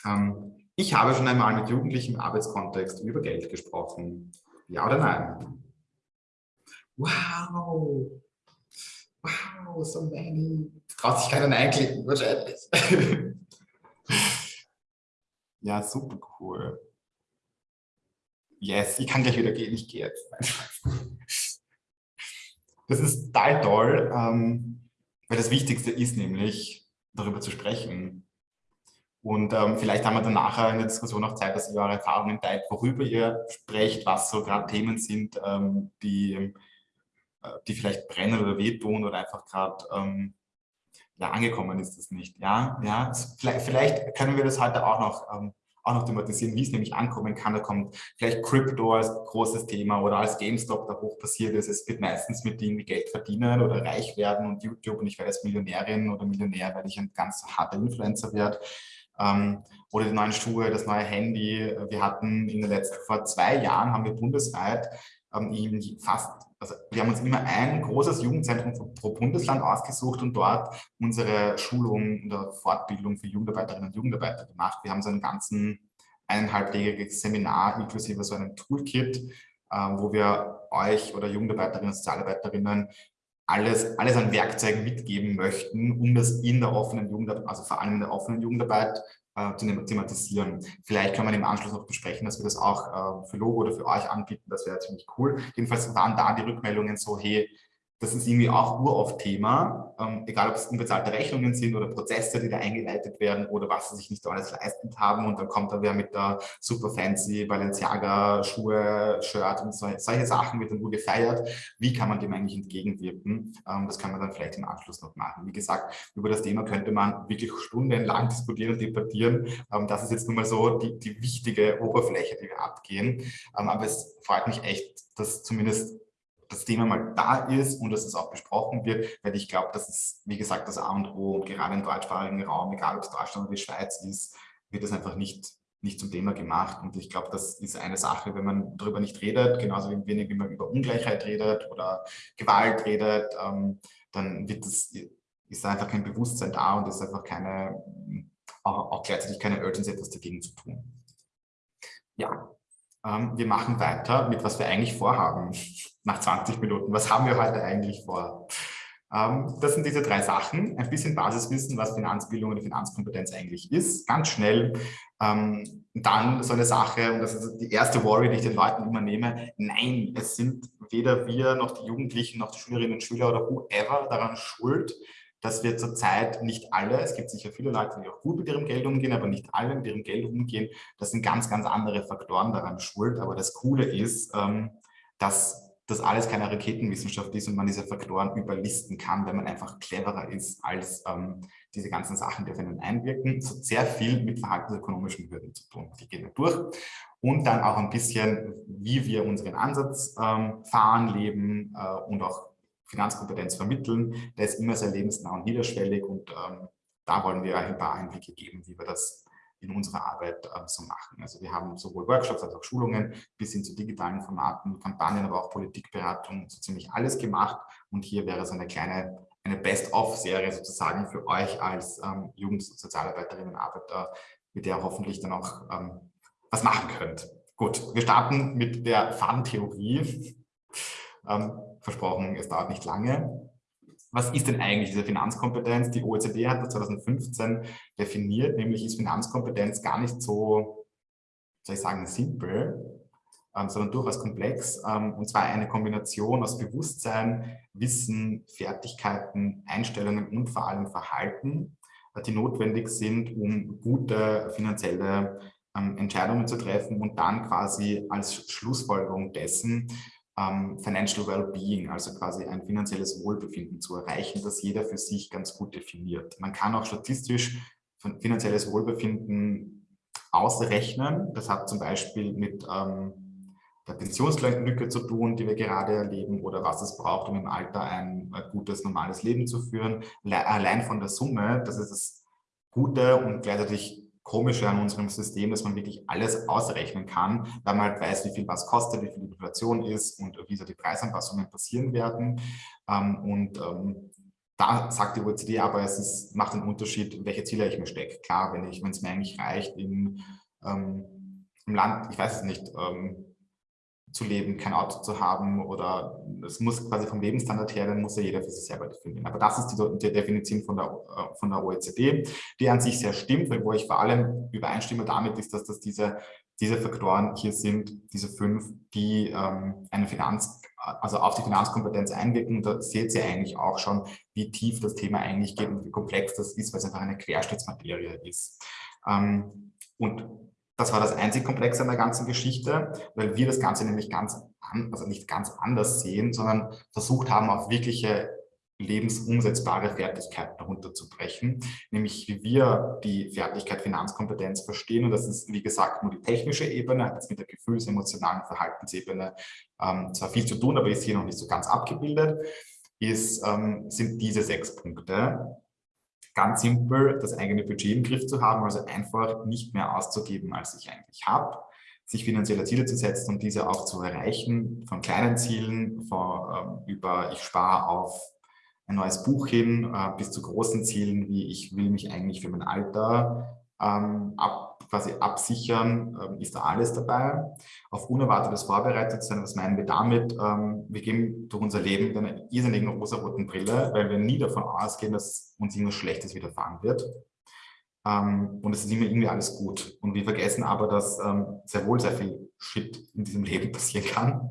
ähm, ich habe schon einmal mit Jugendlichen im Arbeitskontext über Geld gesprochen. Ja oder nein? Wow! Wow, so many. Traut sich keiner Nein klicken, wahrscheinlich. (laughs) ja, super cool. Yes, ich kann gleich wieder gehen, ich gehe jetzt. (laughs) Das ist total toll, ähm, weil das Wichtigste ist nämlich, darüber zu sprechen. Und ähm, vielleicht haben wir dann nachher in der Diskussion auch Zeit, dass ihr eure Erfahrungen teilt, worüber ihr sprecht, was so gerade Themen sind, ähm, die die vielleicht brennen oder wehtun oder einfach gerade ähm, ja, angekommen ist das nicht. Ja, ja, vielleicht, vielleicht, können wir das heute auch noch, ähm, auch noch thematisieren, wie es nämlich ankommen kann. Da kommt vielleicht Crypto als großes Thema oder als GameStop da hoch passiert ist. Es wird meistens mit Dingen wie Geld verdienen oder reich werden und YouTube und ich werde als Millionärin oder Millionär, weil ich ein ganz harter Influencer werde. ähm, oder die neuen Schuhe, das neue Handy. Wir hatten in den letzten, vor zwei Jahren haben wir bundesweit ähm, fast, also wir haben uns immer ein großes Jugendzentrum pro Bundesland ausgesucht und dort unsere Schulung oder Fortbildung für Jugendarbeiterinnen und Jugendarbeiter gemacht. Wir haben so einen ganzen eineinhalbtägiges Seminar inklusive so einem Toolkit, äh, wo wir euch oder Jugendarbeiterinnen und Sozialarbeiterinnen alles, alles an Werkzeugen mitgeben möchten, um das in der offenen Jugendarbeit, also vor allem in der offenen Jugendarbeit äh, zu thematisieren. Vielleicht kann man im Anschluss noch besprechen, dass wir das auch äh, für Logo oder für euch anbieten, das wäre ziemlich cool. Jedenfalls waren da die Rückmeldungen so, hey, das ist irgendwie auch uroft Thema, ähm, egal ob es unbezahlte Rechnungen sind oder Prozesse, die da eingeleitet werden oder was sie sich nicht alles leisten haben und dann kommt da wer mit der super fancy Balenciaga Schuhe, Shirt und so, solche Sachen wird dann nur gefeiert. Wie kann man dem eigentlich entgegenwirken? Ähm, das kann man dann vielleicht im Anschluss noch machen. Wie gesagt, über das Thema könnte man wirklich stundenlang diskutieren und debattieren. Ähm, das ist jetzt nun mal so die, die wichtige Oberfläche, die wir abgehen. Ähm, aber es freut mich echt, dass zumindest das Thema mal da ist und dass es auch besprochen wird, weil ich glaube, das ist, wie gesagt, das A und O und gerade im deutschsprachigen Raum, egal ob es Deutschland oder die Schweiz ist, wird das einfach nicht, nicht zum Thema gemacht und ich glaube, das ist eine Sache, wenn man darüber nicht redet, genauso wenig wie man über Ungleichheit redet oder Gewalt redet, ähm, dann wird das, ist einfach kein Bewusstsein da und ist einfach keine, auch, auch gleichzeitig keine Urgency, etwas dagegen zu tun. Ja, ähm, wir machen weiter mit was wir eigentlich vorhaben nach 20 Minuten. Was haben wir heute eigentlich vor? Ähm, das sind diese drei Sachen. Ein bisschen Basiswissen, was Finanzbildung oder Finanzkompetenz eigentlich ist. Ganz schnell. Ähm, dann so eine Sache, und das ist die erste Worry, die ich den Leuten immer nehme. Nein, es sind weder wir noch die Jugendlichen noch die Schülerinnen und Schüler oder whoever daran schuld, dass wir zurzeit nicht alle, es gibt sicher viele Leute, die auch gut mit ihrem Geld umgehen, aber nicht alle mit ihrem Geld umgehen. Das sind ganz, ganz andere Faktoren daran schuld. Aber das Coole ist, ähm, dass das alles keine Raketenwissenschaft ist und man diese Faktoren überlisten kann, wenn man einfach cleverer ist als ähm, diese ganzen Sachen, die auf einen einwirken. Es hat sehr viel mit verhaltensökonomischen Hürden zu tun. Die gehen wir durch. Und dann auch ein bisschen, wie wir unseren Ansatz ähm, fahren, leben äh, und auch Finanzkompetenz vermitteln. Der ist immer sehr lebensnah und niederschwellig und ähm, da wollen wir ein paar Einblicke geben, wie wir das in unserer Arbeit äh, so machen. Also wir haben sowohl Workshops als auch Schulungen bis hin zu digitalen Formaten, Kampagnen, aber auch Politikberatung, so ziemlich alles gemacht. Und hier wäre so eine kleine eine Best-of-Serie sozusagen für euch als ähm, Jugend- und Sozialarbeiterinnen und Arbeiter, mit der ihr hoffentlich dann auch ähm, was machen könnt. Gut, wir starten mit der Fun-Theorie. Ähm, versprochen, es dauert nicht lange. Was ist denn eigentlich diese Finanzkompetenz? Die OECD hat das 2015 definiert, nämlich ist Finanzkompetenz gar nicht so, soll ich sagen, simpel, ähm, sondern durchaus komplex. Ähm, und zwar eine Kombination aus Bewusstsein, Wissen, Fertigkeiten, Einstellungen und vor allem Verhalten, äh, die notwendig sind, um gute finanzielle ähm, Entscheidungen zu treffen und dann quasi als Schlussfolgerung dessen ähm, Financial Wellbeing, also quasi ein finanzielles Wohlbefinden zu erreichen, das jeder für sich ganz gut definiert. Man kann auch statistisch finanzielles Wohlbefinden ausrechnen. Das hat zum Beispiel mit ähm, der Pensionslücke zu tun, die wir gerade erleben, oder was es braucht, um im Alter ein, gutes, normales Leben zu führen. Allein von der Summe, das ist das Gute und gleichzeitig Komische an unserem System, dass man wirklich alles ausrechnen kann, weil man halt weiß, wie viel was kostet, wie viel die Inflation ist und wie so die Preisanpassungen passieren werden. Ähm, und ähm, da sagt die OECD aber, es ist, macht einen Unterschied, welche Ziele ich mir stecke. Klar, wenn es mir eigentlich reicht, in, ähm, im Land, ich weiß es nicht, zu leben, kein Auto zu haben oder es muss quasi vom Lebensstandard her, dann muss ja jeder für sich selber definieren. Aber das ist die, die Definition von der, äh, von der OECD, die an sich sehr stimmt, weil wo ich vor allem übereinstimme damit ist, dass das diese, diese Faktoren hier sind, diese fünf, die ähm, eine Finanz, also auf die Finanzkompetenz einwirken. Da seht ihr eigentlich auch schon, wie tief das Thema eigentlich geht und wie komplex das ist, weil es einfach eine Querschnittsmaterie ist. Ähm, und das war das einzig Komplexe an der ganzen Geschichte, weil wir das Ganze nämlich ganz, an, also nicht ganz anders sehen, sondern versucht haben, auf wirkliche lebensumsetzbare Fertigkeiten herunterzubrechen, nämlich wie wir die Fertigkeit Finanzkompetenz verstehen. Und das ist, wie gesagt, nur die technische Ebene, hat jetzt mit der Gefühls-, emotionalen Verhaltensebene ähm, zwar viel zu tun, aber ist hier noch nicht so ganz abgebildet, ist, ähm, sind diese sechs Punkte. Ganz simpel das eigene Budget im Griff zu haben, also einfach nicht mehr auszugeben, als ich eigentlich habe, sich finanzielle Ziele zu setzen und diese auch zu erreichen, von kleinen Zielen, von, äh, über ich spare auf ein neues Buch hin, äh, bis zu großen Zielen, wie ich will mich eigentlich für mein Alter ähm, ab, quasi absichern, ähm, ist da alles dabei. Auf Unerwartetes vorbereitet sein, was meinen wir damit? Ähm, wir gehen durch unser Leben mit einer irrsinnigen rosa-roten Brille, weil wir nie davon ausgehen, dass uns irgendwas Schlechtes widerfahren wird. Ähm, und es ist immer irgendwie alles gut. Und wir vergessen aber, dass sehr wohl sehr viel Shit in diesem Leben (laughs) passieren kann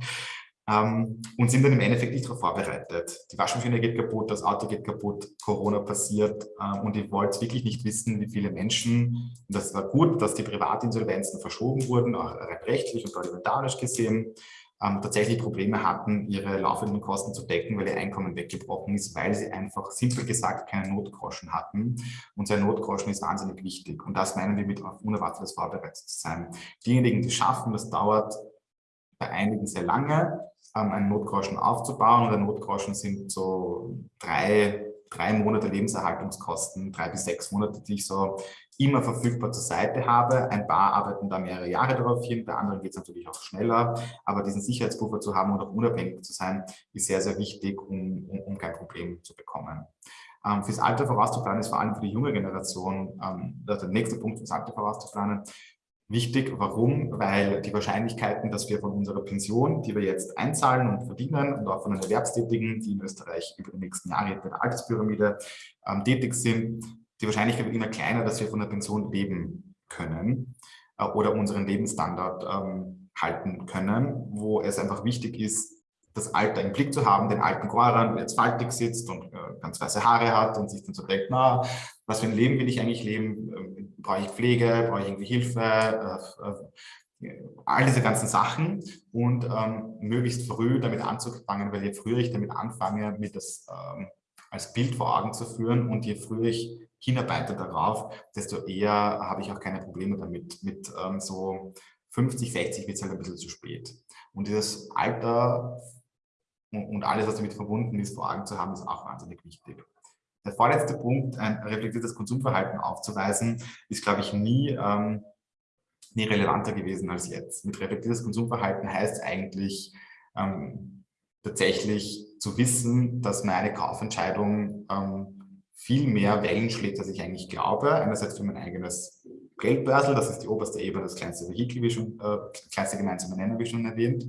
ähm, und sind dann im Endeffekt nicht darauf vorbereitet. Die Waschmaschine geht kaputt, das Auto geht kaputt, Corona passiert ähm, und ihr wollt wirklich nicht wissen, wie viele Menschen, und das war gut, dass die Privatinsolvenzen verschoben wurden, auch rechtlich und parlamentarisch gesehen, ähm, tatsächlich Probleme hatten, ihre laufenden Kosten zu decken, weil ihr Einkommen weggebrochen ist, weil sie einfach simpel gesagt keinen Notgroschen hatten. Und sein Notgroschen ist wahnsinnig wichtig. Und das meinen wir mit auf unerwartetes vorbereitet zu sein. Diejenigen, die schaffen, das dauert bei einigen sehr lange, ähm, einen Notgroschen aufzubauen. Und der Notgroschen sind so drei, drei Monate Lebenserhaltungskosten, drei bis sechs Monate, die ich so immer verfügbar zur Seite habe. Ein paar arbeiten da mehrere Jahre darauf hin, bei anderen geht es natürlich auch schneller. Aber diesen Sicherheitspuffer zu haben und auch unabhängig zu sein, ist sehr, sehr wichtig, um, um, um kein Problem zu bekommen. Ähm, fürs Alter vorauszuplanen ist vor allem für die junge Generation, ähm, der nächste Punkt fürs Alter vorauszuplanen, Wichtig, warum? Weil die Wahrscheinlichkeiten, dass wir von unserer Pension, die wir jetzt einzahlen und verdienen und auch von den Erwerbstätigen, die in Österreich über die nächsten Jahre bei der Alterspyramide ähm, tätig sind, die Wahrscheinlichkeit wird immer kleiner, dass wir von der Pension leben können äh, oder unseren Lebensstandard ähm, halten können, wo es einfach wichtig ist, das Alter im Blick zu haben, den alten Goran, der jetzt faltig sitzt und äh, ganz weiße Haare hat und sich dann so denkt, na, was für ein Leben will ich eigentlich leben? Brauche ich Pflege? Brauche ich irgendwie Hilfe? Äh, äh, all diese ganzen Sachen und ähm, möglichst früh damit anzufangen, weil je früher ich damit anfange, mir das ähm, als Bild vor Augen zu führen und je früher ich hinarbeite darauf, desto eher habe ich auch keine Probleme damit. Mit ähm, so 50, 60 wird es halt ein bisschen zu spät. Und dieses Alter und alles, was damit verbunden ist, vor Augen zu haben, ist auch wahnsinnig wichtig. Der vorletzte Punkt, ein reflektiertes Konsumverhalten aufzuweisen, ist, glaube ich, nie, ähm, nie relevanter gewesen als jetzt. Mit reflektiertes Konsumverhalten heißt eigentlich ähm, tatsächlich zu wissen, dass meine Kaufentscheidung ähm, viel mehr Wellen schlägt, als ich eigentlich glaube. Einerseits für mein eigenes Geldbörsel, das ist die oberste Ebene, das kleinste Vehikel, wie schon, äh, kleinste gemeinsame Nenner, wie schon erwähnt.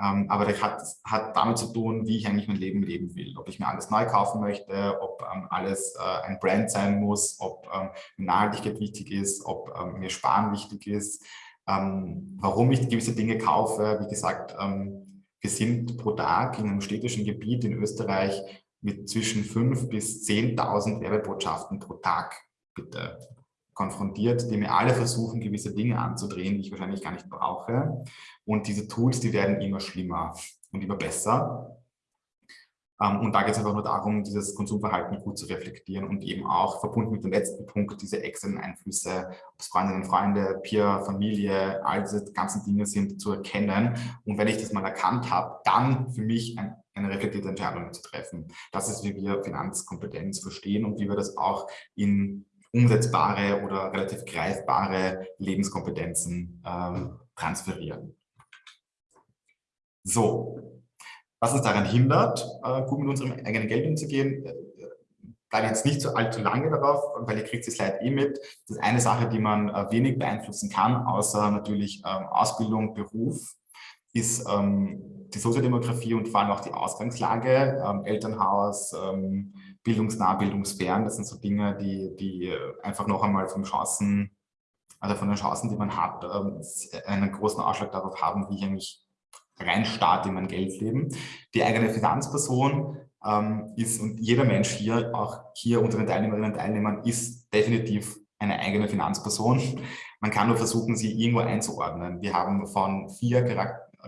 Ähm, aber das hat, hat damit zu tun, wie ich eigentlich mein Leben leben will. Ob ich mir alles neu kaufen möchte, ob ähm, alles äh, ein Brand sein muss, ob ähm, Nachhaltigkeit wichtig ist, ob ähm, mir Sparen wichtig ist, ähm, warum ich gewisse Dinge kaufe. Wie gesagt, ähm, wir sind pro Tag in einem städtischen Gebiet in Österreich mit zwischen 5.000 bis 10.000 Werbebotschaften pro Tag, bitte konfrontiert, die mir alle versuchen, gewisse Dinge anzudrehen, die ich wahrscheinlich gar nicht brauche. Und diese Tools, die werden immer schlimmer und immer besser. Ähm, und da geht es einfach nur darum, dieses Konsumverhalten gut zu reflektieren und eben auch verbunden mit dem letzten Punkt, diese externen Einflüsse, ob es Freundinnen und Freunde, Peer, Familie, all diese ganzen Dinge sind, zu erkennen. Und wenn ich das mal erkannt habe, dann für mich ein, eine reflektierte Entscheidung zu treffen. Das ist, wie wir Finanzkompetenz verstehen und wie wir das auch in umsetzbare oder relativ greifbare Lebenskompetenzen ähm, transferieren. So, was uns daran hindert, äh, gut mit unserem eigenen Geld umzugehen, äh, bleibe jetzt nicht so allzu lange darauf, weil ihr kriegt die Slide eh mit. Das ist eine Sache, die man äh, wenig beeinflussen kann, außer natürlich ähm, Ausbildung, Beruf, ist ähm, die Soziodemografie und vor allem auch die Ausgangslage, ähm, Elternhaus, ähm, bildungsnah, bildungsfern. Das sind so Dinge, die, die einfach noch einmal von Chancen, also von den Chancen, die man hat, ähm, einen großen Ausschlag darauf haben, wie ich eigentlich rein starte in mein Geldleben. Die eigene Finanzperson ähm, ist, und jeder Mensch hier, auch hier unter den Teilnehmerinnen und Teilnehmern, ist definitiv eine eigene Finanzperson. Man kann nur versuchen, sie irgendwo einzuordnen. Wir haben von vier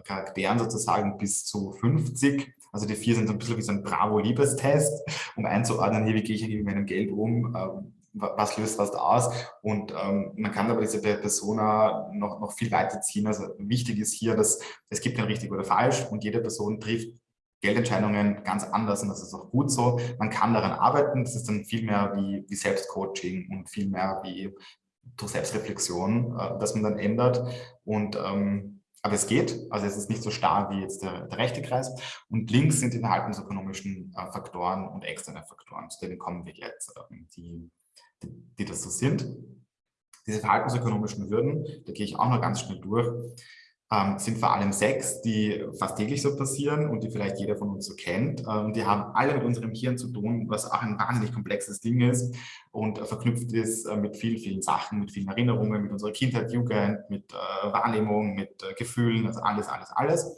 Charakteren sozusagen bis zu 50 also die vier sind so ein bisschen wie so ein Bravo-Liebestest, um einzuordnen, hier, wie gehe ich mit meinem Geld um, ähm, was löst was aus. Und ähm, man kann aber diese Persona noch, noch viel weiter ziehen. Also wichtig ist hier, dass es gibt kein richtig oder falsch und jede Person trifft Geldentscheidungen ganz anders und das ist auch gut so. Man kann daran arbeiten, das ist dann viel mehr wie, wie Selbstcoaching und viel mehr wie durch Selbstreflexion, äh, dass man dann ändert. Und ähm, aber es geht, also es ist nicht so starr wie jetzt der, der rechte Kreis. Und links sind die verhaltensökonomischen äh, Faktoren und externe Faktoren, zu denen kommen wir jetzt, äh, die, die, die das so sind. Diese verhaltensökonomischen Hürden, da gehe ich auch noch ganz schnell durch ähm, sind vor allem sechs, die fast täglich so passieren und die vielleicht jeder von uns so kennt. Ähm, die haben alle mit unserem Hirn zu tun, was auch ein wahnsinnig komplexes Ding ist und äh, verknüpft ist äh, mit vielen, vielen Sachen, mit vielen Erinnerungen, mit unserer Kindheit, Jugend, mit äh, Wahrnehmung, mit äh, Gefühlen, also alles, alles, alles.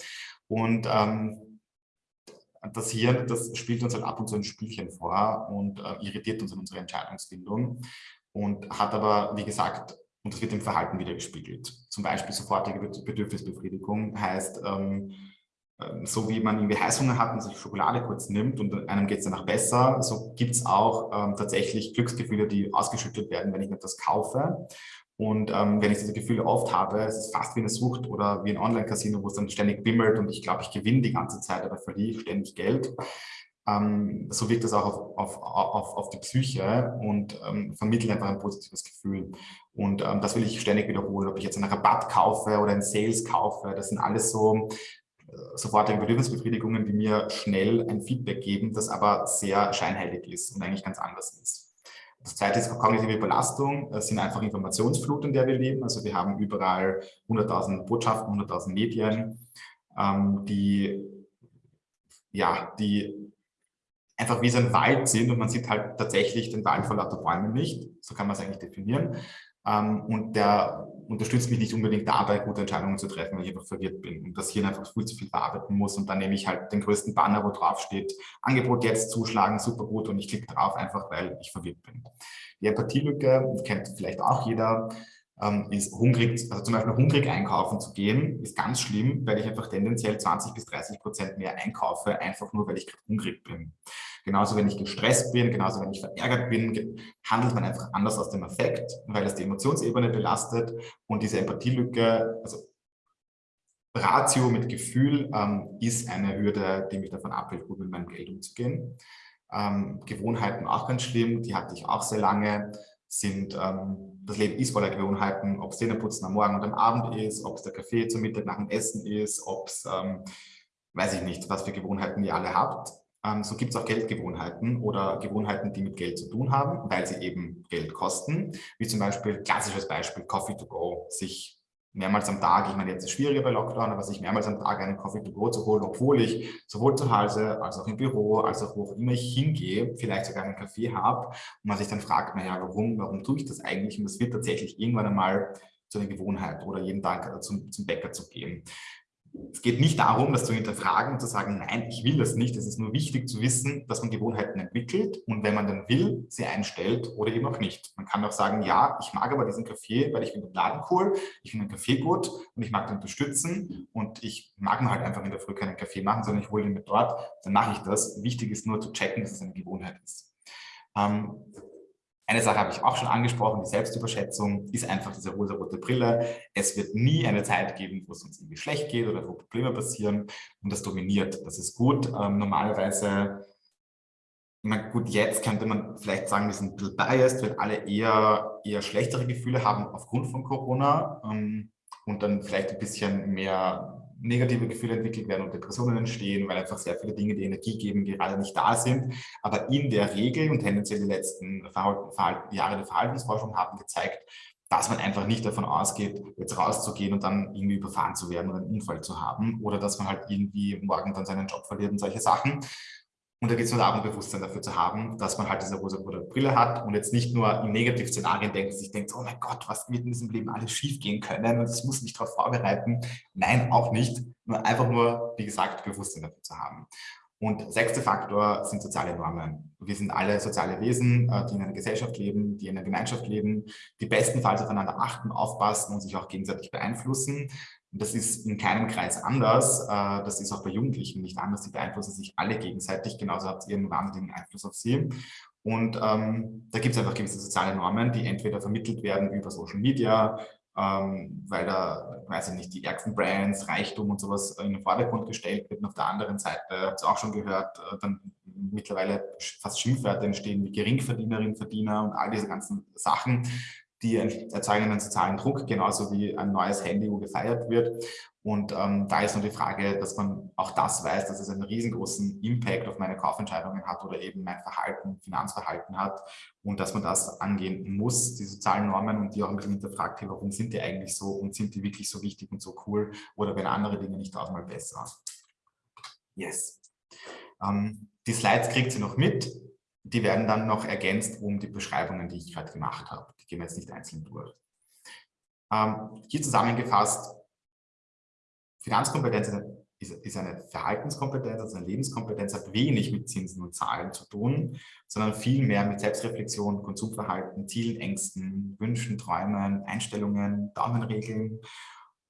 Und ähm, das Hirn, das spielt uns halt ab und zu ein Spielchen vor und äh, irritiert uns in unserer Entscheidungsfindung und hat aber, wie gesagt, und das wird im Verhalten wieder gespiegelt. Zum Beispiel sofortige Bedürfnisbefriedigung heißt, ähm, ähm, so wie man irgendwie Heißhunger hat und sich Schokolade kurz nimmt und einem geht es danach besser, so gibt es auch ähm, tatsächlich Glücksgefühle, die ausgeschüttet werden, wenn ich etwas kaufe. Und ähm, wenn ich diese Gefühle oft habe, es ist fast wie eine Sucht oder wie ein Online-Casino, wo es dann ständig bimmelt und ich glaube, ich gewinne die ganze Zeit, aber verliere ständig Geld. Ähm, so wirkt das auch auf, auf, auf, auf die Psyche und ähm, vermittelt einfach ein positives Gefühl. Und ähm, das will ich ständig wiederholen, ob ich jetzt einen Rabatt kaufe oder einen Sales kaufe. Das sind alles so äh, sofortige Bedürfnisbefriedigungen, die mir schnell ein Feedback geben, das aber sehr scheinheilig ist und eigentlich ganz anders ist. Das zweite ist kognitive Belastung. Das sind einfach Informationsflut, in der wir leben. Also wir haben überall 100.000 Botschaften, 100.000 Medien, ähm, die, ja, die einfach wie so ein Wald sind und man sieht halt tatsächlich den Wald vor lauter Bäumen nicht. So kann man es eigentlich definieren. Ähm, und der unterstützt mich nicht unbedingt dabei, gute Entscheidungen zu treffen, weil ich einfach verwirrt bin und das hier einfach viel zu viel verarbeiten muss. Und dann nehme ich halt den größten Banner, wo drauf steht, Angebot jetzt zuschlagen, super gut und ich klicke drauf einfach, weil ich verwirrt bin. Die Empathielücke, kennt vielleicht auch jeder, ähm, ist hungrig, also zum Beispiel hungrig einkaufen zu gehen, ist ganz schlimm, weil ich einfach tendenziell 20 bis 30 Prozent mehr einkaufe, einfach nur, weil ich hungrig bin. Genauso, wenn ich gestresst bin, genauso, wenn ich verärgert bin, handelt man einfach anders aus dem Affekt, weil es die Emotionsebene belastet und diese Empathielücke, also Ratio mit Gefühl ähm, ist eine Hürde, die mich davon abhält, gut mit meinem Geld umzugehen. Ähm, Gewohnheiten auch ganz schlimm, die hatte ich auch sehr lange, sind, ähm, das Leben ist voller Gewohnheiten, ob es Zähneputzen am Morgen und am Abend ist, ob es der Kaffee zum Mittag nach dem Essen ist, ob es, ähm, weiß ich nicht, was für Gewohnheiten ihr alle habt. Ähm, so gibt es auch Geldgewohnheiten oder Gewohnheiten, die mit Geld zu tun haben, weil sie eben Geld kosten. Wie zum Beispiel, klassisches Beispiel, Coffee to go, sich mehrmals am Tag, ich meine, jetzt ist es schwieriger bei Lockdown, aber sich mehrmals am Tag einen Coffee to go zu holen, obwohl ich sowohl zu Hause als auch im Büro, als auch wo auch immer ich hingehe, vielleicht sogar einen Kaffee habe und man sich dann fragt, naja, warum, warum tue ich das eigentlich? Und das wird tatsächlich irgendwann einmal zu einer Gewohnheit oder jeden Tag zum, zum Bäcker zu gehen. Es geht nicht darum, das zu hinterfragen und zu sagen, nein, ich will das nicht. Es ist nur wichtig zu wissen, dass man Gewohnheiten entwickelt und wenn man dann will, sie einstellt oder eben auch nicht. Man kann auch sagen, ja, ich mag aber diesen Kaffee, weil ich finde den Laden cool, ich finde den Kaffee gut und ich mag den unterstützen und ich mag mir halt einfach in der Früh keinen Kaffee machen, sondern ich hole ihn mit dort, dann mache ich das. Wichtig ist nur zu checken, dass es eine Gewohnheit ist. Ähm, eine Sache habe ich auch schon angesprochen, die Selbstüberschätzung ist einfach diese rosa-rote Brille. Es wird nie eine Zeit geben, wo es uns irgendwie schlecht geht oder wo Probleme passieren und das dominiert. Das ist gut. Ähm, normalerweise, meine, gut, jetzt könnte man vielleicht sagen, wir sind ein bisschen biased, weil alle eher, eher schlechtere Gefühle haben aufgrund von Corona ähm, und dann vielleicht ein bisschen mehr negative Gefühle entwickelt werden und Depressionen entstehen, weil einfach sehr viele Dinge, die Energie geben, gerade nicht da sind. Aber in der Regel und tendenziell die letzten Verhalten, Verhalten, Jahre der Verhaltensforschung haben gezeigt, dass man einfach nicht davon ausgeht, jetzt rauszugehen und dann irgendwie überfahren zu werden oder einen Unfall zu haben oder dass man halt irgendwie morgen dann seinen Job verliert und solche Sachen, und da geht es nur darum, Bewusstsein dafür zu haben, dass man halt diese rosa-rote Brille hat und jetzt nicht nur in Negativszenarien denkt, sich denkt, oh mein Gott, was wird in diesem Leben alles schief gehen können und ich muss mich darauf vorbereiten. Nein, auch nicht. Nur einfach nur, wie gesagt, Bewusstsein dafür zu haben. Und sechster Faktor sind soziale Normen. Wir sind alle soziale Wesen, äh, die in einer Gesellschaft leben, die in einer Gemeinschaft leben, die bestenfalls aufeinander achten, aufpassen und sich auch gegenseitig beeinflussen. Das ist in keinem Kreis anders. Äh, das ist auch bei Jugendlichen nicht anders. Sie beeinflussen sich alle gegenseitig. Genauso habt ihr einen wahnsinnigen Einfluss auf sie. Und ähm, da gibt es einfach gewisse soziale Normen, die entweder vermittelt werden über Social Media, ähm, weil da, weiß ich nicht, die ärgsten Brands, Reichtum und sowas in den Vordergrund gestellt wird. Und auf der anderen Seite, habt ihr auch schon gehört, äh, dann mittlerweile fast Schimpfwörter entstehen wie Geringverdienerinnen, Verdiener und all diese ganzen Sachen, die erzeugen einen sozialen Druck, genauso wie ein neues Handy, wo gefeiert wird. Und ähm, da ist nur die Frage, dass man auch das weiß, dass es einen riesengroßen Impact auf meine Kaufentscheidungen hat oder eben mein Verhalten, Finanzverhalten hat und dass man das angehen muss, die sozialen Normen und die auch ein bisschen hinterfragt, hey, warum sind die eigentlich so und sind die wirklich so wichtig und so cool oder wenn andere Dinge nicht tausendmal besser. Yes. Ähm, die Slides kriegt sie noch mit. Die werden dann noch ergänzt um die Beschreibungen, die ich gerade gemacht habe. Die gehen wir jetzt nicht einzeln durch. Ähm, hier zusammengefasst, Finanzkompetenz ist eine Verhaltenskompetenz, also eine Lebenskompetenz, hat wenig mit Zinsen und Zahlen zu tun, sondern viel mehr mit Selbstreflexion, Konsumverhalten, Zielen, Ängsten, Wünschen, Träumen, Einstellungen, Daumenregeln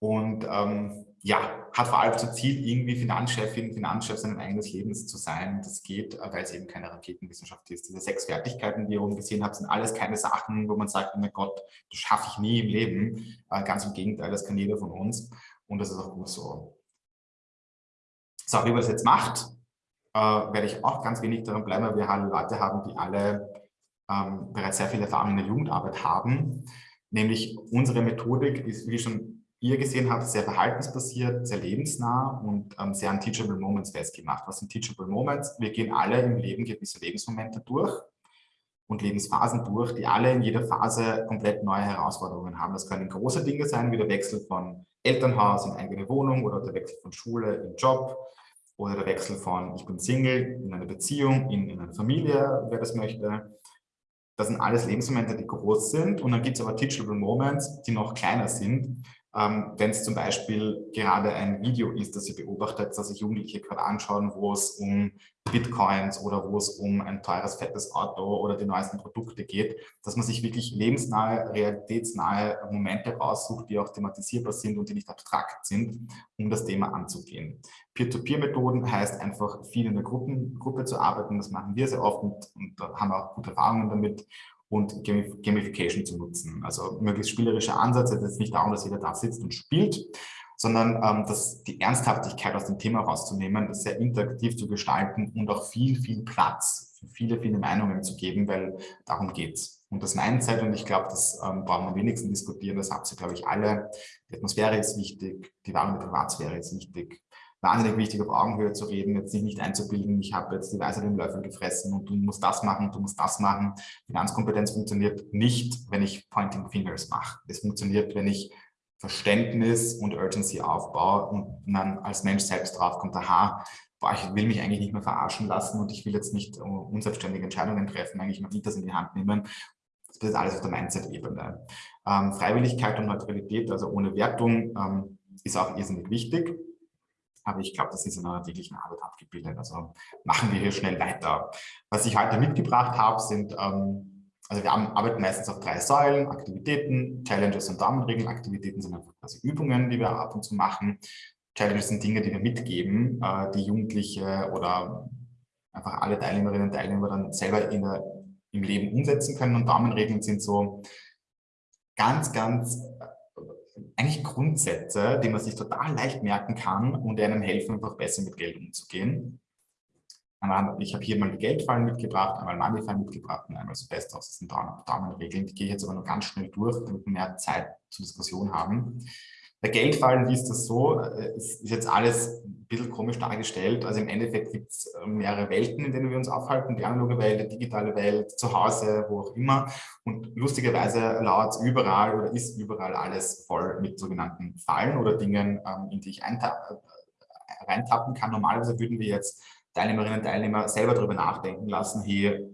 und ähm, ja, hat vor allem zum Ziel, irgendwie Finanzchefin, Finanzchef seines eigenen Lebens zu sein. Das geht, äh, weil es eben keine Raketenwissenschaft ist. Diese sechs Fertigkeiten, die ihr oben gesehen habt, sind alles keine Sachen, wo man sagt, oh mein Gott, das schaffe ich nie im Leben. Äh, ganz im Gegenteil, das kann jeder von uns. Und das ist auch gut so. So, wie man das jetzt macht, äh, werde ich auch ganz wenig daran bleiben, weil wir alle Leute haben, die alle ähm, bereits sehr viel Erfahrung in der Jugendarbeit haben. Nämlich unsere Methodik ist, wie schon ihr gesehen habt, sehr verhaltensbasiert, sehr lebensnah und ähm, sehr an Teachable Moments festgemacht. Was sind Teachable Moments? Wir gehen alle im Leben gewisse Lebensmomente durch und Lebensphasen durch, die alle in jeder Phase komplett neue Herausforderungen haben. Das können große Dinge sein, wie der Wechsel von Elternhaus in eigene Wohnung oder der Wechsel von Schule in Job oder der Wechsel von ich bin Single in eine Beziehung, in, in eine Familie, wer das möchte. Das sind alles Lebensmomente, die groß sind und dann gibt es aber Teachable Moments, die noch kleiner sind, ähm, wenn es zum Beispiel gerade ein Video ist, das ihr beobachtet, das sich Jugendliche gerade anschauen, wo es um Bitcoins oder wo es um ein teures, fettes Auto oder die neuesten Produkte geht, dass man sich wirklich lebensnahe, realitätsnahe Momente raussucht, die auch thematisierbar sind und die nicht abstrakt sind, um das Thema anzugehen. Peer-to-Peer-Methoden heißt einfach viel in der Gruppen, Gruppe zu arbeiten, das machen wir sehr oft und, und haben auch gute Erfahrungen damit und Gamification zu nutzen. Also möglichst spielerischer Ansatz, es ist nicht darum, dass jeder da sitzt und spielt, sondern ähm, dass die Ernsthaftigkeit aus dem Thema rauszunehmen, das sehr interaktiv zu gestalten und auch viel, viel Platz für viele, viele Meinungen zu geben, weil darum geht es. Und das Mindset, und ich glaube, das ähm, brauchen wir am wenigsten diskutieren, das habt ihr, glaube ich, alle. Die Atmosphäre ist wichtig, die wahrende Privatsphäre ist wichtig, wahnsinnig wichtig, auf Augenhöhe zu reden, jetzt sich nicht einzubilden, ich habe jetzt die Weisheit im Löffel gefressen und du musst das machen, du musst das machen. Finanzkompetenz funktioniert nicht, wenn ich Pointing Fingers mache. Es funktioniert, wenn ich Verständnis und Urgency aufbaue und man als Mensch selbst draufkommt, aha, boah, ich will mich eigentlich nicht mehr verarschen lassen und ich will jetzt nicht unselbstständige Entscheidungen treffen, eigentlich mal das in die Hand nehmen. Das ist alles auf der Mindset-Ebene. Ähm, Freiwilligkeit und Neutralität, also ohne Wertung, ähm, ist auch irrsinnig wichtig. Aber ich glaube, das ist in einer täglichen Arbeit abgebildet. Also machen wir hier schnell weiter. Was ich heute mitgebracht habe, sind, ähm, also wir arbeiten meistens auf drei Säulen, Aktivitäten, Challenges und Daumenregeln. Aktivitäten sind einfach quasi Übungen, die wir ab und zu machen. Challenges sind Dinge, die wir mitgeben, äh, die Jugendliche oder einfach alle Teilnehmerinnen und Teilnehmer dann selber der, im Leben umsetzen können. Und Daumenregeln sind so ganz, ganz eigentlich Grundsätze, die man sich total leicht merken kann und einem helfen, einfach besser mit Geld umzugehen. Ich habe hier mal die Geldfallen mitgebracht, einmal Moneyfallen mitgebracht und einmal so Best aus. Sind Daumenregeln. Die gehe ich jetzt aber nur ganz schnell durch, damit wir mehr Zeit zur Diskussion haben. Bei Geldfallen ist das so, äh, es ist jetzt alles ein bisschen komisch dargestellt. Also im Endeffekt gibt es äh, mehrere Welten, in denen wir uns aufhalten. Die analoge Welt, die digitale Welt, zu Hause, wo auch immer. Und lustigerweise lauert überall oder ist überall alles voll mit sogenannten Fallen oder Dingen, ähm, in die ich äh, reintappen kann. Normalerweise würden wir jetzt Teilnehmerinnen und Teilnehmer selber darüber nachdenken lassen, hier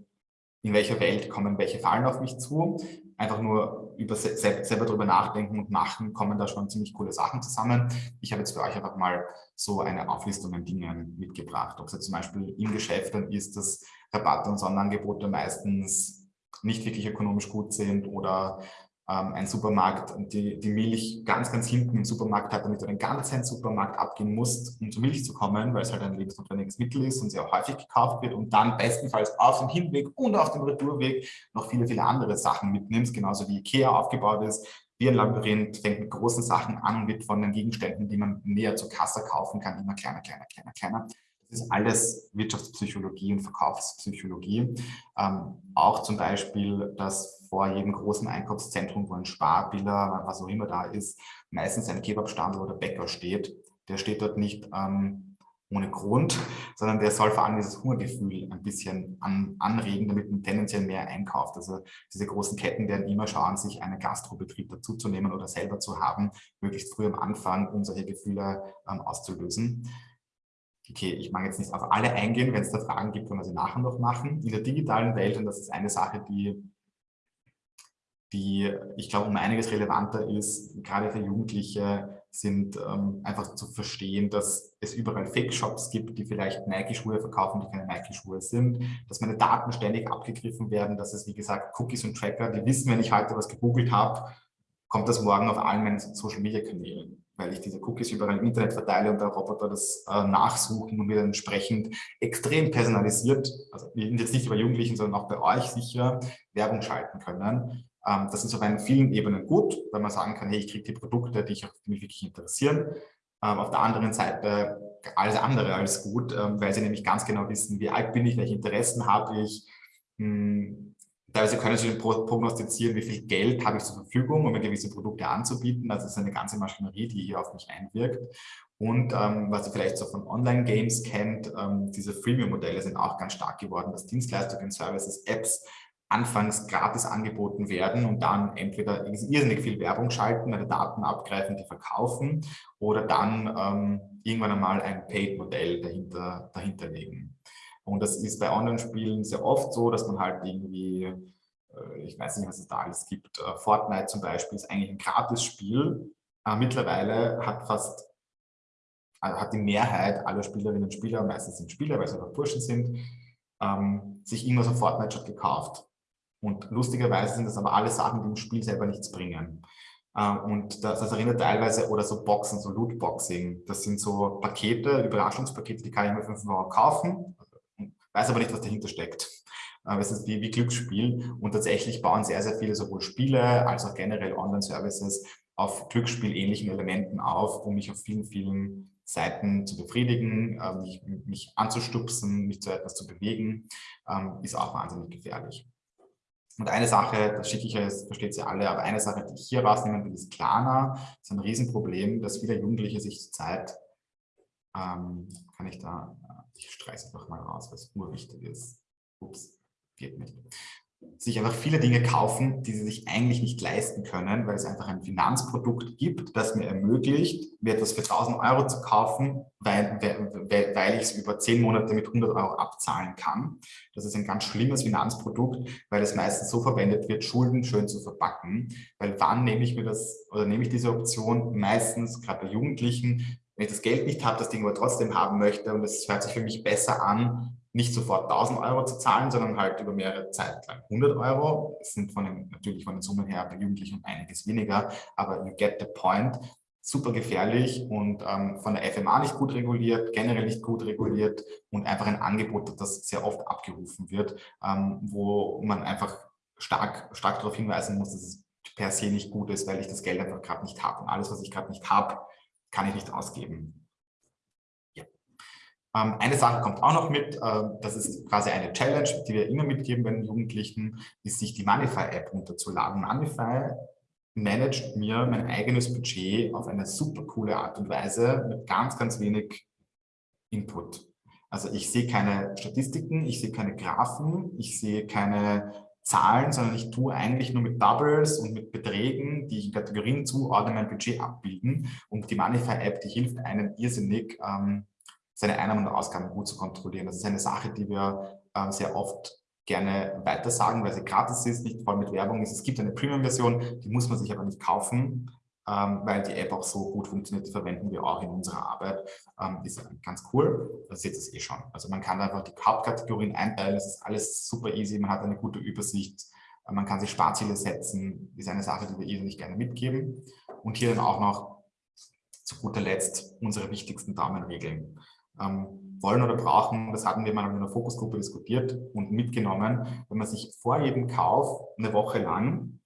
in welcher Welt kommen welche Fallen auf mich zu einfach nur über selber drüber nachdenken und machen, kommen da schon ziemlich coole Sachen zusammen. Ich habe jetzt für euch einfach mal so eine Auflistung an Dingen mitgebracht. Ob es jetzt zum Beispiel im Geschäft dann ist, dass Rabatte und Sonderangebote meistens nicht wirklich ökonomisch gut sind oder ein Supermarkt die, die Milch ganz, ganz hinten im Supermarkt hat, damit du den ganzen Supermarkt abgehen musst, um zur Milch zu kommen, weil es halt ein lebensnotwendiges Mittel ist und sehr häufig gekauft wird und dann bestenfalls auf dem Hinweg und auf dem Retourweg noch viele, viele andere Sachen mitnimmst, genauso wie Ikea aufgebaut ist. wie ein Labyrinth, fängt mit großen Sachen an und wird von den Gegenständen, die man näher zur Kasse kaufen kann, immer kleiner, kleiner, kleiner, kleiner. Das ist alles Wirtschaftspsychologie und Verkaufspsychologie. Ähm, auch zum Beispiel, dass vor jedem großen Einkaufszentrum, wo ein Sparbiller, was auch immer da ist, meistens ein Kebabstand oder Bäcker steht. Der steht dort nicht ähm, ohne Grund, sondern der soll vor allem dieses Hungergefühl ein bisschen an, anregen, damit man tendenziell mehr einkauft. Also diese großen Ketten werden immer schauen, sich einen Gastrobetrieb dazuzunehmen oder selber zu haben, möglichst früh am Anfang, um solche Gefühle ähm, auszulösen. Okay, ich mag jetzt nicht auf alle eingehen, wenn es da Fragen gibt, können wir sie nachher noch machen. In der digitalen Welt, und das ist eine Sache, die, die ich glaube, um einiges relevanter ist, gerade für Jugendliche, sind ähm, einfach zu verstehen, dass es überall Fake-Shops gibt, die vielleicht Nike-Schuhe verkaufen, die keine Nike-Schuhe sind, dass meine Daten ständig abgegriffen werden, dass es, wie gesagt, Cookies und Tracker, die wissen, wenn ich heute was gegoogelt habe, kommt das morgen auf allen meinen Social-Media-Kanälen weil ich diese Cookies überall im Internet verteile und der Roboter das äh, nachsuchen und mir entsprechend extrem personalisiert, also jetzt nicht bei Jugendlichen, sondern auch bei euch sicher, Werbung schalten können. Ähm, das ist auf einen vielen Ebenen gut, weil man sagen kann, hey, ich kriege die Produkte, die, ich, die mich wirklich interessieren. Ähm, auf der anderen Seite alles andere als gut, ähm, weil sie nämlich ganz genau wissen, wie alt bin ich, welche Interessen habe ich, hm, Teilweise können Sie prognostizieren, wie viel Geld habe ich zur Verfügung, um mir gewisse Produkte anzubieten. Also es ist eine ganze Maschinerie, die hier auf mich einwirkt. Und ähm, was ihr vielleicht so von Online-Games kennt, ähm, diese Freemium-Modelle sind auch ganz stark geworden, dass Dienstleistungen, Services, Apps anfangs gratis angeboten werden und dann entweder irrsinnig viel Werbung schalten, meine Daten abgreifen, die verkaufen oder dann ähm, irgendwann einmal ein Paid-Modell dahinter, dahinter legen. Und das ist bei Online-Spielen sehr oft so, dass man halt irgendwie, äh, ich weiß nicht, was es da alles gibt, äh, Fortnite zum Beispiel ist eigentlich ein Gratis-Spiel. Äh, mittlerweile hat fast hat die Mehrheit aller Spielerinnen und Spieler, meistens sind Spieler, weil sie einfach Burschen sind, ähm, sich irgendwas auf Fortnite schon gekauft. Und lustigerweise sind das aber alle Sachen, die im Spiel selber nichts bringen. Und das, das, erinnert teilweise, oder so Boxen, so Lootboxing, das sind so Pakete, Überraschungspakete, die kann ich mir für 5 Euro kaufen weiß aber nicht, was dahinter steckt. Es ist wie, wie Glücksspiel und tatsächlich bauen sehr, sehr viele sowohl Spiele als auch generell Online-Services auf Glücksspiel-ähnlichen Elementen auf, um mich auf vielen, vielen Seiten zu befriedigen, ähm, mich, mich anzustupsen, mich zu etwas zu bewegen, ähm, ist auch wahnsinnig gefährlich. Und eine Sache, das schicke ich das versteht ihr alle, aber eine Sache, die ich hier rausnehmen will, ist Klarna. Das ist ein Riesenproblem, dass viele Jugendliche sich zurzeit, ähm, kann ich da ich streiche einfach mal raus, was urwichtig ist. Ups, geht nicht. Sich einfach viele Dinge kaufen, die sie sich eigentlich nicht leisten können, weil es einfach ein Finanzprodukt gibt, das mir ermöglicht, mir etwas für 1000 Euro zu kaufen, weil, weil, weil ich es über 10 Monate mit 100 Euro abzahlen kann. Das ist ein ganz schlimmes Finanzprodukt, weil es meistens so verwendet wird, Schulden schön zu verpacken. Weil wann nehme ich mir das oder nehme ich diese Option? Meistens, gerade bei Jugendlichen, wenn ich das Geld nicht habe, das Ding aber trotzdem haben möchte und es hört sich für mich besser an, nicht sofort 1000 Euro zu zahlen, sondern halt über mehrere Zeit lang 100 Euro. Das sind von den, natürlich von den Summen her bei Jugendlichen einiges weniger, aber you get the point. Super gefährlich und ähm, von der FMA nicht gut reguliert, generell nicht gut reguliert und einfach ein Angebot, das sehr oft abgerufen wird, ähm, wo man einfach stark, stark darauf hinweisen muss, dass es per se nicht gut ist, weil ich das Geld einfach gerade nicht habe. Und alles, was ich gerade nicht habe, kann ich nicht ausgeben. Ja. Ähm, eine Sache kommt auch noch mit, äh, das ist quasi eine Challenge, die wir immer mitgeben bei den Jugendlichen, ist sich die Moneyfy-App runterzuladen. Moneyfy managt mir mein eigenes Budget auf eine super coole Art und Weise mit ganz, ganz wenig Input. Also ich sehe keine Statistiken, ich sehe keine Graphen, ich sehe keine Zahlen, sondern ich tue eigentlich nur mit Doubles und mit Beträgen, die ich in Kategorien zuordne, mein Budget abbilden. Und die Moneyfy-App, die hilft einem irrsinnig, ähm, seine Einnahmen und Ausgaben gut zu kontrollieren. Das ist eine Sache, die wir ähm, sehr oft gerne weitersagen, weil sie gratis ist, nicht voll mit Werbung ist. Es gibt eine Premium-Version, die muss man sich aber nicht kaufen ähm, weil die App auch so gut funktioniert, die verwenden wir auch in unserer Arbeit. Ähm, ist ganz cool, das seht ihr eh schon. Also man kann einfach die Hauptkategorien einteilen, es ist alles super easy, man hat eine gute Übersicht, äh, man kann sich Sparziele setzen, ist eine Sache, die wir eh nicht gerne mitgeben. Und hier dann auch noch zu guter Letzt unsere wichtigsten Daumenregeln. Ähm, wollen oder brauchen, das hatten wir mal in einer Fokusgruppe diskutiert und mitgenommen, wenn man sich vor jedem Kauf eine Woche lang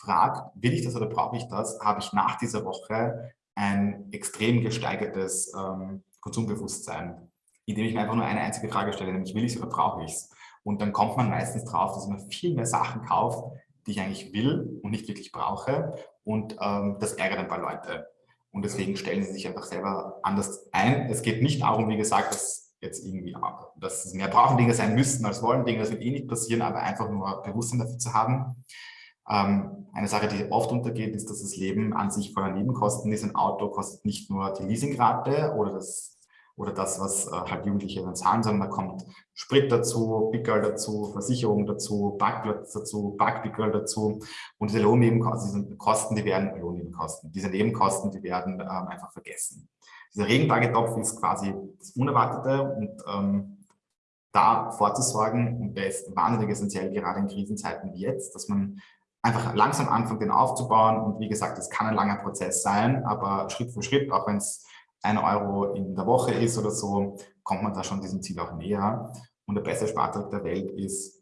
fragt, will ich das oder brauche ich das, habe ich nach dieser Woche ein extrem gesteigertes ähm, Konsumbewusstsein, indem ich mir einfach nur eine einzige Frage stelle, nämlich will ich es oder brauche ich es? Und dann kommt man meistens drauf, dass man viel mehr Sachen kauft, die ich eigentlich will und nicht wirklich brauche. Und ähm, das ärgert ein paar Leute. Und deswegen stellen sie sich einfach selber anders ein. Es geht nicht darum, wie gesagt, dass jetzt irgendwie, dass es mehr brauchen Dinge sein müssten als wollen Dinge. Das wird eh nicht passieren, aber einfach nur Bewusstsein dafür zu haben. Ähm, eine Sache, die oft untergeht, ist, dass das Leben an sich voller Nebenkosten ist. Ein Auto kostet nicht nur die Leasingrate oder das oder das, was äh, halt Jugendliche dann zahlen, sondern da kommt Sprit dazu, Pickel dazu, Versicherung dazu, Parkplatz dazu, Parkpickel dazu und diese Lohnnebenkosten, diese Kosten, die werden Lohnnebenkosten, diese Nebenkosten, die werden ähm, einfach vergessen. Dieser Regentagentopf ist quasi das Unerwartete und ähm, da vorzusorgen und der ist wahnsinnig essentiell, gerade in Krisenzeiten wie jetzt, dass man einfach langsam anfängt, den aufzubauen und wie gesagt, es kann ein langer Prozess sein, aber Schritt für Schritt, auch wenn es ein Euro in der Woche ist oder so, kommt man da schon diesem Ziel auch näher. Und der beste Spartrick der Welt ist,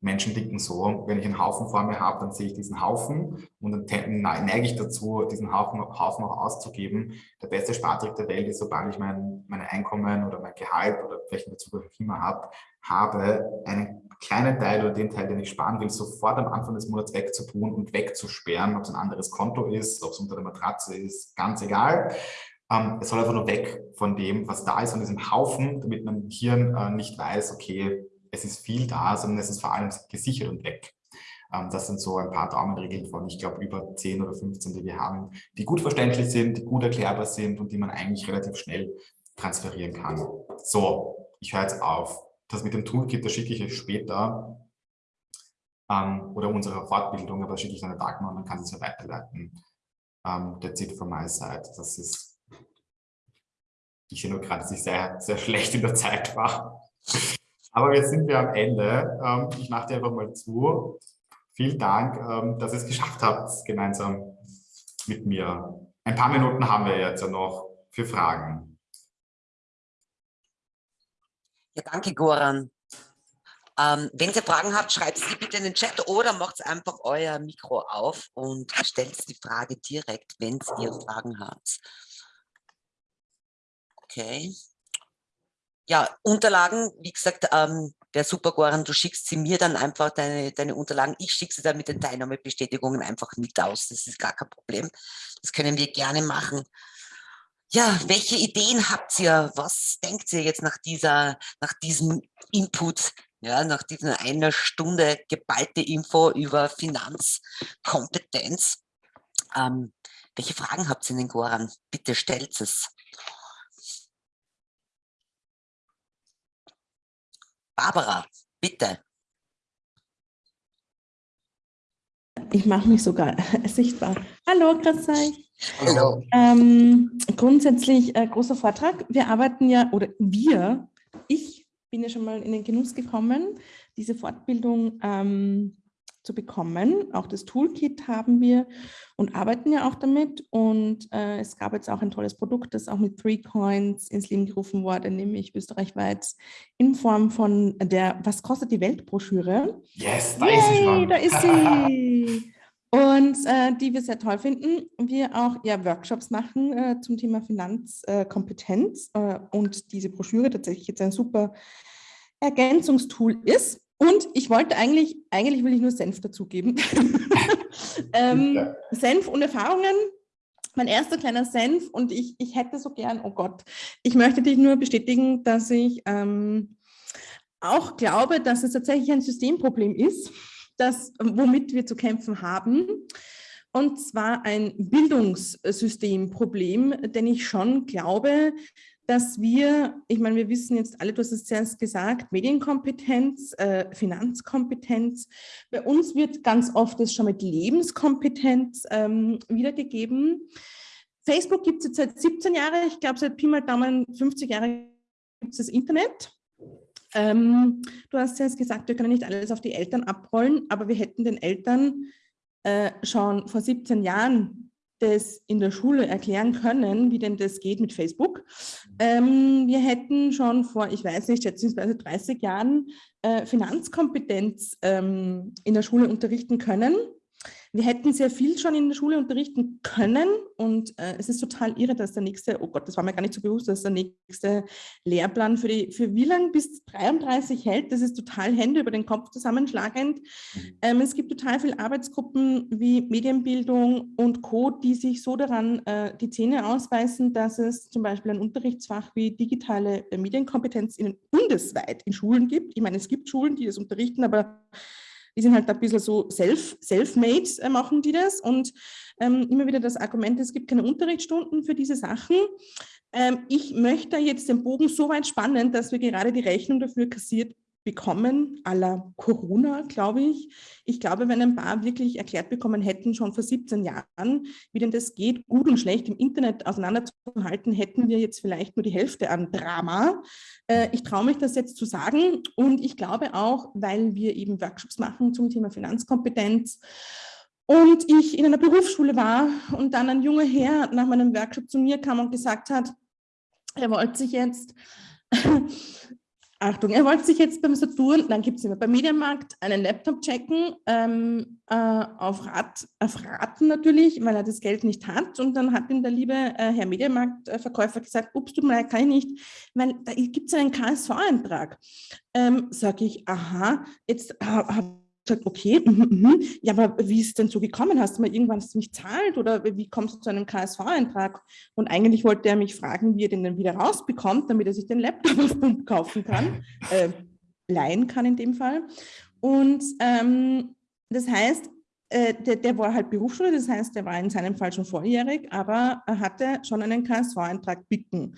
Menschen denken so, wenn ich einen Haufen vor mir habe, dann sehe ich diesen Haufen und dann neige ich dazu, diesen Haufen, Haufen auch auszugeben. Der beste Spartrick der Welt ist, sobald ich mein, mein Einkommen oder mein Gehalt oder welchen Bezug auch immer habe, habe, einen kleinen Teil oder den Teil, den ich sparen will, sofort am Anfang des Monats wegzutun und wegzusperren, ob es ein anderes Konto ist, ob es unter der Matratze ist, ganz egal. Ähm, es soll einfach nur weg von dem, was da ist, von diesem Haufen, damit mein Hirn äh, nicht weiß, okay, es ist viel da, sondern es ist vor allem gesichert und weg. Ähm, das sind so ein paar Daumenregeln von, ich glaube, über 10 oder 15, die wir haben, die gut verständlich sind, die gut erklärbar sind und die man eigentlich relativ schnell transferieren kann. So, ich höre jetzt auf. Das mit dem Toolkit, das schicke ich euch später ähm, oder unsere Fortbildung, aber schicke ich dann an Dagmar und dann kann es ja weiterleiten. Um, that's it from my side. Das ist ich sehe nur gerade, dass ich sehr, sehr schlecht in der Zeit war. Aber jetzt sind wir am Ende. Ähm, ich mache dir einfach mal zu. Vielen Dank, ähm, dass ihr es geschafft habt, gemeinsam mit mir. Ein paar Minuten haben wir jetzt ja noch für Fragen. Ja, danke, Goran. Ähm, wenn ihr Fragen habt, schreibt sie bitte in den Chat oder macht einfach euer Mikro auf und stellt die Frage direkt, wenn ihr Fragen habt. Okay. Ja, Unterlagen, wie gesagt, ähm, wäre super, Goran, du schickst sie mir dann einfach, deine, deine Unterlagen. Ich schicke sie dann mit den Teilnahmebestätigungen einfach mit aus. Das ist gar kein Problem. Das können wir gerne machen. Ja, welche Ideen habt ihr? Was denkt ihr jetzt nach, dieser, nach diesem Input, ja, nach dieser einer Stunde geballte Info über Finanzkompetenz? Ähm, welche Fragen habt ihr denn, Goran? Bitte stellt es. Barbara, bitte. Ich mache mich sogar (laughs) sichtbar. Hallo, grüß euch. Hallo. Ähm, grundsätzlich äh, großer Vortrag. Wir arbeiten ja, oder wir, ich bin ja schon mal in den Genuss gekommen, diese Fortbildung ähm, zu bekommen. Auch das Toolkit haben wir und arbeiten ja auch damit. Und äh, es gab jetzt auch ein tolles Produkt, das auch mit Three Coins ins Leben gerufen wurde, nämlich österreichweit in Form von der Was kostet die Weltbroschüre? Yes, da Yay, ist sie schon. Da ist sie. (laughs) Und äh, die wir sehr toll finden. Wir auch ja, Workshops machen äh, zum Thema Finanzkompetenz äh, und diese Broschüre tatsächlich jetzt ein super Ergänzungstool ist. Und ich wollte eigentlich, eigentlich will ich nur Senf dazugeben. (laughs) ähm, ja. Senf und Erfahrungen. Mein erster kleiner Senf und ich, ich hätte so gern, oh Gott, ich möchte dich nur bestätigen, dass ich ähm, auch glaube, dass es tatsächlich ein Systemproblem ist, das, womit wir zu kämpfen haben. Und zwar ein Bildungssystemproblem, denn ich schon glaube, dass wir, ich meine, wir wissen jetzt alle, du hast es zuerst gesagt, Medienkompetenz, äh, Finanzkompetenz. Bei uns wird ganz oft das schon mit Lebenskompetenz ähm, wiedergegeben. Facebook gibt es jetzt seit 17 Jahren, ich glaube seit Pi mal Daumen 50 Jahre gibt es das Internet. Ähm, du hast zuerst gesagt, wir können nicht alles auf die Eltern abrollen, aber wir hätten den Eltern äh, schon vor 17 Jahren das in der Schule erklären können, wie denn das geht mit Facebook. Ähm, wir hätten schon vor, ich weiß nicht, schätzungsweise 30 Jahren äh, Finanzkompetenz ähm, in der Schule unterrichten können. Wir hätten sehr viel schon in der Schule unterrichten können und äh, es ist total irre, dass der nächste, oh Gott, das war mir gar nicht so bewusst, dass der nächste Lehrplan für, die, für wie lange bis 33 hält. Das ist total Hände über den Kopf zusammenschlagend. Mhm. Ähm, es gibt total viele Arbeitsgruppen wie Medienbildung und Co., die sich so daran äh, die Zähne ausbeißen, dass es zum Beispiel ein Unterrichtsfach wie digitale äh, Medienkompetenz in, bundesweit in Schulen gibt. Ich meine, es gibt Schulen, die das unterrichten, aber die sind halt ein bisschen so self, self-made äh, machen die das und ähm, immer wieder das Argument, es gibt keine Unterrichtsstunden für diese Sachen. Ähm, ich möchte jetzt den Bogen so weit spannen, dass wir gerade die Rechnung dafür kassiert bekommen, la Corona, glaube ich. Ich glaube, wenn ein paar wirklich erklärt bekommen hätten, schon vor 17 Jahren, wie denn das geht, gut und schlecht im Internet auseinanderzuhalten, hätten wir jetzt vielleicht nur die Hälfte an Drama. Äh, ich traue mich das jetzt zu sagen und ich glaube auch, weil wir eben Workshops machen zum Thema Finanzkompetenz, und ich in einer Berufsschule war und dann ein junger Herr nach meinem Workshop zu mir kam und gesagt hat, er wollte sich jetzt Achtung, er wollte sich jetzt beim Saturn, dann gibt es immer beim Medienmarkt einen Laptop checken, ähm, äh, auf, Rat, auf Raten natürlich, weil er das Geld nicht hat. Und dann hat ihm der liebe äh, Herr Medienmarktverkäufer gesagt, ups, mir leid, kann ich nicht, weil da gibt es einen KSV-Eintrag. Ähm, Sage ich, aha, jetzt äh, habe gesagt, okay, mm, mm, ja, aber wie ist es denn so gekommen? Hast du mal irgendwann nicht zahlt oder wie kommst du zu einem KSV-Eintrag? Und eigentlich wollte er mich fragen, wie er den dann wieder rausbekommt, damit er sich den Laptop (laughs) auf Pump kaufen kann, äh, leihen kann in dem Fall. Und ähm, das heißt, äh, der, der, war halt Berufsschule, das heißt, der war in seinem Fall schon volljährig, aber er hatte schon einen KSV-Eintrag bitten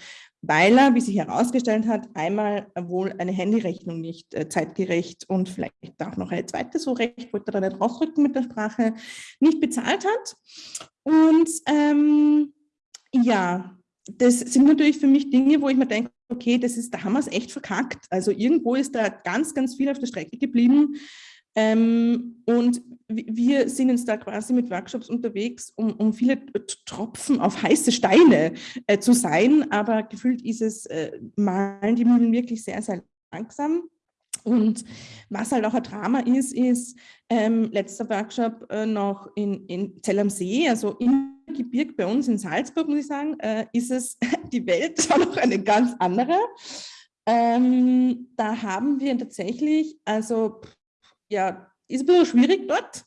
weil er, wie sich herausgestellt hat, einmal wohl eine Handyrechnung nicht äh, zeitgerecht und vielleicht auch noch eine zweite so recht, wollte er da nicht rausrücken mit der Sprache, nicht bezahlt hat. Und ähm, ja, das sind natürlich für mich Dinge, wo ich mir denke, okay, das ist, da haben wir es echt verkackt. Also irgendwo ist da ganz, ganz viel auf der Strecke geblieben. Ähm, und wir sind jetzt da quasi mit Workshops unterwegs, um, um viele Tropfen auf heiße Steine äh, zu sein, aber gefühlt ist es, äh, malen die Mühlen wirklich sehr, sehr langsam. Und was halt auch ein Drama ist, ist ähm, letzter Workshop äh, noch in, in Zell am See, also im Gebirg bei uns in Salzburg, muss ich sagen, äh, ist es (laughs) die Welt (laughs) schon noch eine ganz andere. Ähm, da haben wir tatsächlich, also ja, ist ein bisschen schwierig dort.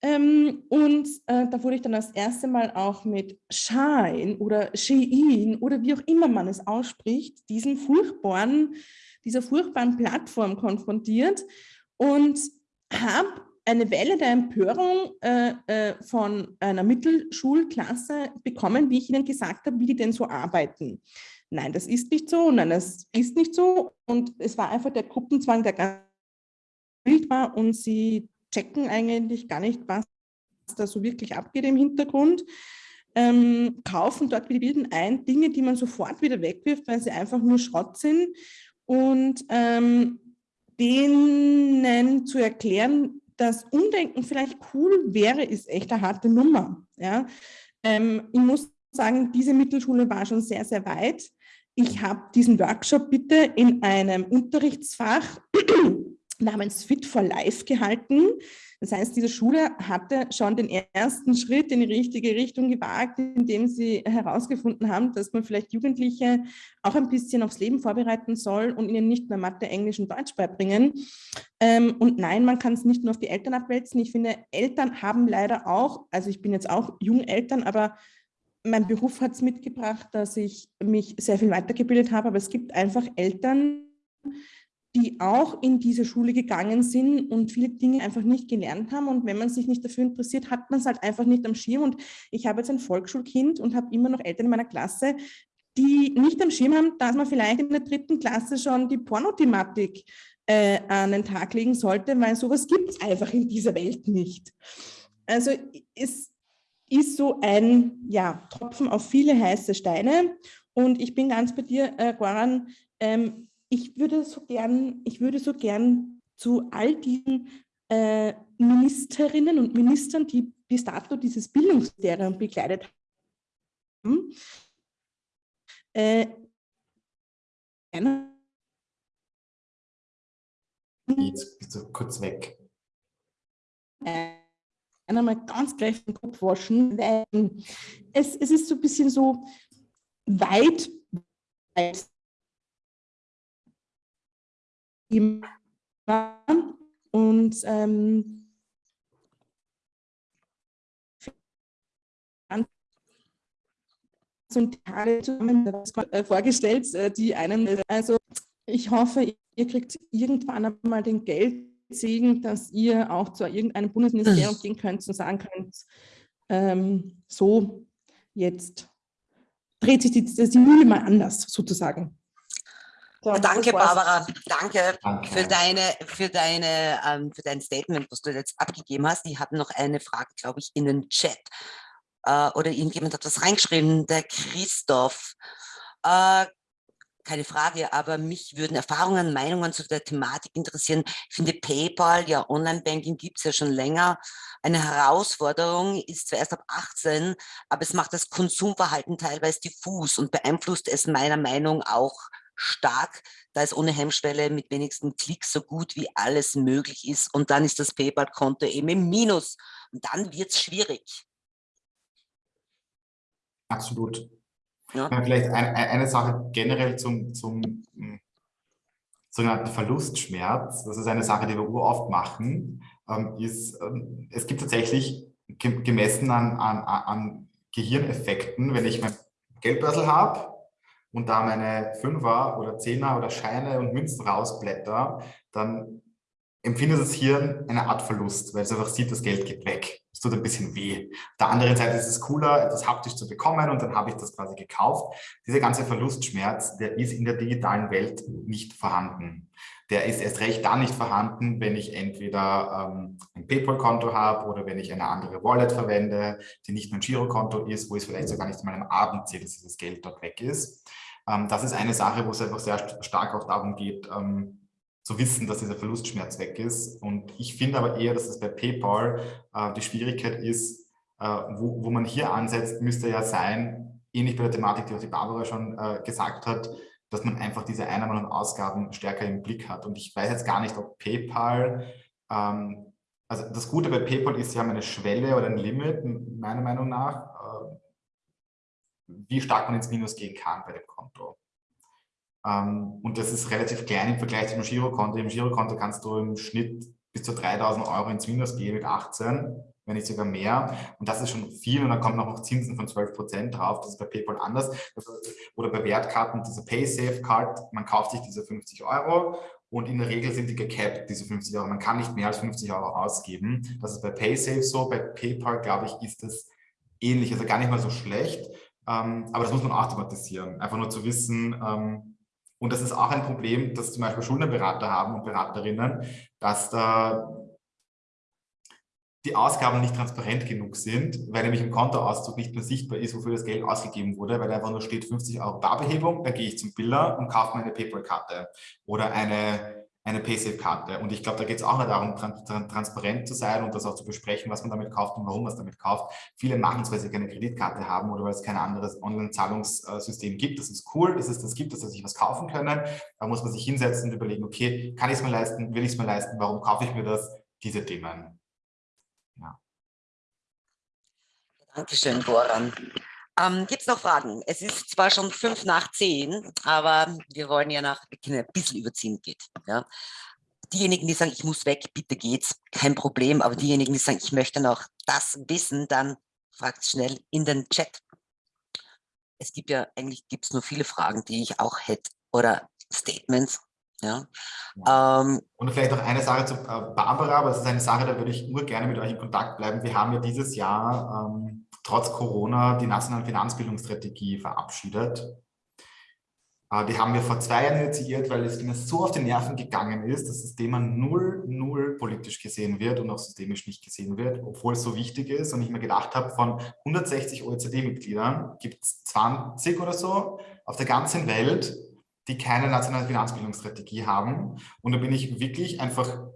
Ähm, und äh, da wurde ich dann das erste Mal auch mit Shine oder Shein oder wie auch immer man es ausspricht, diesen furchtbaren, dieser furchtbaren Plattform konfrontiert und habe eine Welle der Empörung äh, äh, von einer Mittelschulklasse bekommen, wie ich Ihnen gesagt habe, wie die denn so arbeiten. Nein, das ist nicht so, nein, das ist nicht so. Und es war einfach der Gruppenzwang, der Bild war und sie checken eigentlich gar nicht, was da so wirklich abgeht im Hintergrund. Ähm, kaufen dort wie die Bilden ein, Dinge, die man sofort wieder wegwirft, weil sie einfach nur Schrott sind und ähm, denen zu erklären, dass Umdenken vielleicht cool wäre, ist echt eine harte Nummer. Ja? Ähm, ich muss sagen, diese Mittelschule war schon sehr, sehr weit. Ich habe diesen Workshop bitte in einem Unterrichtsfach namens Fit for Life gehalten. Das heißt, diese Schule hatte schon den ersten Schritt in die richtige Richtung gewagt, indem sie herausgefunden haben, dass man vielleicht Jugendliche auch ein bisschen aufs Leben vorbereiten soll und ihnen nicht mehr Mathe, Englisch und Deutsch beibringen. Ähm, und nein, man kann es nicht nur auf die Eltern abwälzen. Ich finde, Eltern haben leider auch, also ich bin jetzt auch Jungeltern, aber mein Beruf hat es mitgebracht, dass ich mich sehr viel weitergebildet habe, aber es gibt einfach Eltern, die auch in diese Schule gegangen sind und viele Dinge einfach nicht gelernt haben. Und wenn man sich nicht dafür interessiert, hat man es halt einfach nicht am Schirm. Und ich habe jetzt ein Volksschulkind und habe immer noch Eltern in meiner Klasse, die nicht am Schirm haben, dass man vielleicht in der dritten Klasse schon die Pornothematik äh, an den Tag legen sollte, weil sowas gibt es einfach in dieser Welt nicht. Also es ist so ein ja, Tropfen auf viele heiße Steine. Und ich bin ganz bei dir, äh, Goran, ähm, ich würde so gern, ich würde so gern zu all diesen äh, Ministerinnen und Ministern, die bis dato dieses Bildungsministerium begleitet haben, äh, Jetzt bist du kurz weg. Äh, einmal ganz gleich den Kopf waschen, weil es, es ist so ein bisschen so weit, weit und ähm, und Tage äh, vorgestellt, äh, die einem, also ich hoffe, ihr kriegt irgendwann einmal den Geldsegen, dass ihr auch zu irgendeinem Bundesministerium gehen könnt und sagen könnt, ähm, so jetzt dreht sich die, die Mühle mal anders sozusagen. So, danke, Barbara. Danke, danke, für deine, für deine, ähm, für dein Statement, was du jetzt abgegeben hast. Ich habe noch eine Frage, glaube ich, in den Chat. Äh, oder irgendjemand hat was reingeschrieben, der Christoph. Äh, keine Frage, aber mich würden Erfahrungen, Meinungen zu der Thematik interessieren. Ich finde PayPal, ja, Online-Banking gibt es ja schon länger. Eine Herausforderung ist zwar erst ab 18, aber es macht das Konsumverhalten teilweise diffus und beeinflusst es meiner Meinung auch stark, da es ohne Hemmschwelle mit wenigsten Klicks so gut wie alles möglich ist. Und dann ist das PayPal-Konto eben im Minus. Und dann wird es schwierig. Absolut. Ja. Vielleicht ein, eine Sache generell zum, zum hm, sogenannten Verlustschmerz. Das ist eine Sache, die wir uroft machen. Ähm, ist, ähm, es gibt tatsächlich gemessen an, an, an Gehirneffekten, wenn ich mein Geldbörsel habe und da meine Fünfer oder Zehner oder Scheine und Münzen rausblätter, dann empfindet das Hirn eine Art Verlust, weil es einfach sieht, das Geld geht weg. Es tut ein bisschen weh. Auf der anderen Seite ist es cooler, etwas haptisch zu bekommen und dann habe ich das quasi gekauft. Dieser ganze Verlustschmerz, der ist in der digitalen Welt nicht vorhanden. Der ist erst recht dann nicht vorhanden, wenn ich entweder ähm, ein PayPal-Konto habe oder wenn ich eine andere Wallet verwende, die nicht mein Girokonto ist, wo ich es vielleicht sogar nicht in meinem Abend sehe, dass dieses Geld dort weg ist. Ähm, das ist eine Sache, wo es einfach sehr stark auch darum geht, ähm, zu wissen, dass dieser Verlustschmerz weg ist. Und ich finde aber eher, dass es bei PayPal äh, die Schwierigkeit ist, äh, wo, wo man hier ansetzt, müsste ja sein, ähnlich bei der Thematik, die auch die Barbara schon äh, gesagt hat, dass man einfach diese Einnahmen und Ausgaben stärker im Blick hat. Und ich weiß jetzt gar nicht, ob PayPal, ähm, also das Gute bei PayPal ist, sie haben eine Schwelle oder ein Limit, meiner Meinung nach, äh, wie stark man ins Minus gehen kann bei dem Konto. Ähm, und das ist relativ klein im Vergleich zum Girokonto. Im Girokonto kannst du im Schnitt bis zu 3000 Euro ins Minus gehen mit 18, wenn nicht sogar mehr. Und das ist schon viel. Und dann kommen noch Zinsen von 12 Prozent drauf. Das ist bei PayPal anders. Oder bei Wertkarten, diese PaySafe-Card, man kauft sich diese 50 Euro und in der Regel sind die gecapped, diese 50 Euro. Man kann nicht mehr als 50 Euro ausgeben. Das ist bei PaySafe so. Bei PayPal, glaube ich, ist das ähnlich. Also gar nicht mal so schlecht. Ähm, aber das muss man automatisieren. Einfach nur zu wissen, ähm, und das ist auch ein Problem, das zum Beispiel Schuldenberater haben und Beraterinnen, dass da die Ausgaben nicht transparent genug sind, weil nämlich im Kontoauszug nicht mehr sichtbar ist, wofür das Geld ausgegeben wurde, weil einfach nur steht 50 Euro Barbehebung, dann gehe ich zum Biller und kaufe mir eine PayPal-Karte oder eine eine PaySafe-Karte. Und ich glaube, da geht es auch nicht darum, tran tran transparent zu sein und das auch zu besprechen, was man damit kauft und warum man es damit kauft. Viele machen es, weil sie keine Kreditkarte haben oder weil es kein anderes Online-Zahlungssystem gibt. Das ist cool, dass es das gibt, dass sie sich was kaufen können. Da muss man sich hinsetzen und überlegen, okay, kann ich es mir leisten, will ich es mir leisten, warum kaufe ich mir das? Diese Themen. Ja. Dankeschön, Boran. Ähm, Gibt es noch Fragen? Es ist zwar schon fünf nach zehn, aber wir wollen ja nach, ein bisschen überziehen geht. Ja. Diejenigen, die sagen, ich muss weg, bitte geht's, kein Problem. Aber diejenigen, die sagen, ich möchte noch das wissen, dann fragt schnell in den Chat. Es gibt ja, eigentlich gibt es nur viele Fragen, die ich auch hätte oder Statements. Ja. ja. Ähm, und vielleicht noch eine Sache zu äh, Barbara, aber das ist eine Sache, da würde ich nur gerne mit euch in Kontakt bleiben. Wir haben ja dieses Jahr ähm, trotz Corona die nationale Finanzbildungsstrategie verabschiedet. Äh, die haben wir vor zwei Jahren initiiert, weil es mir so auf die Nerven gegangen ist, dass das Thema null, null politisch gesehen wird und auch systemisch nicht gesehen wird, obwohl es so wichtig ist. Und ich mir gedacht habe, von 160 OECD-Mitgliedern gibt es 20 oder so auf der ganzen Welt, die keine nationale Finanzbildungsstrategie haben. Und da bin ich wirklich einfach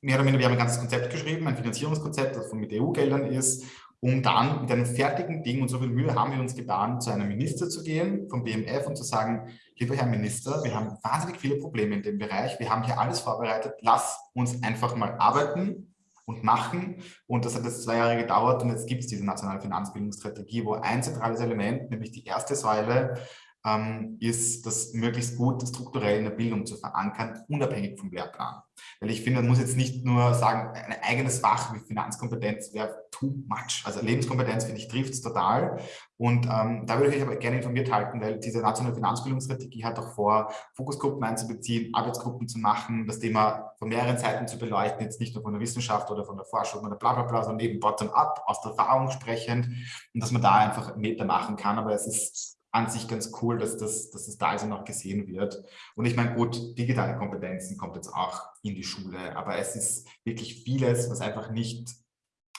mehr oder weniger, wir haben ein ganzes Konzept geschrieben, ein Finanzierungskonzept, das mit EU-Geldern ist um dann mit einem fertigen Ding, und so viel Mühe haben wir uns getan, zu einem Minister zu gehen, vom BMF und zu sagen, lieber Herr Minister, wir haben wahnsinnig viele Probleme in dem Bereich, wir haben hier alles vorbereitet, lass uns einfach mal arbeiten und machen. Und das hat jetzt zwei Jahre gedauert und jetzt gibt es diese nationale Finanzbildungsstrategie, wo ein zentrales Element, nämlich die erste Säule, ähm, ist, das möglichst gut strukturell in der Bildung zu verankern, unabhängig vom Lehrplan. Weil ich finde, man muss jetzt nicht nur sagen, ein eigenes Fach wie Finanzkompetenz wäre too much. Also Lebenskompetenz, finde ich, trifft es total. Und ähm, da würde ich euch aber gerne informiert halten, weil diese nationale Finanzbildungsstrategie hat auch vor, Fokusgruppen einzubeziehen, Arbeitsgruppen zu machen, das Thema von mehreren Seiten zu beleuchten, jetzt nicht nur von der Wissenschaft oder von der Forschung oder bla bla bla, sondern eben bottom-up, aus der Erfahrung sprechend und dass man da einfach Meter machen kann. Aber es ist an sich ganz cool, dass das, dass das da also noch gesehen wird. Und ich meine, gut, digitale Kompetenzen kommt jetzt auch in die Schule, aber es ist wirklich vieles, was einfach nicht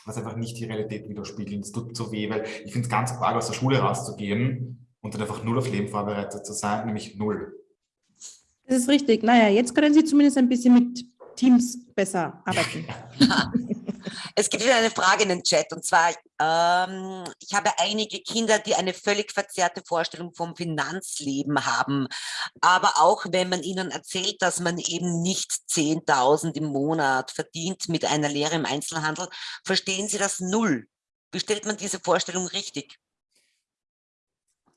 was einfach nicht die Realität widerspiegelt. Es tut so weh, weil ich finde es ganz arg, aus der Schule rauszugehen und dann einfach null auf Leben vorbereitet zu sein, nämlich null. Das ist richtig. Naja, jetzt können Sie zumindest ein bisschen mit Teams besser (laughs) arbeiten. Es gibt wieder eine Frage in den Chat und zwar, ähm, ich habe einige Kinder, die eine völlig verzerrte Vorstellung vom Finanzleben haben. Aber auch wenn man ihnen erzählt, dass man eben nicht 10.000 im Monat verdient mit einer Lehre im Einzelhandel, verstehen sie das null. Wie stellt man diese Vorstellung richtig?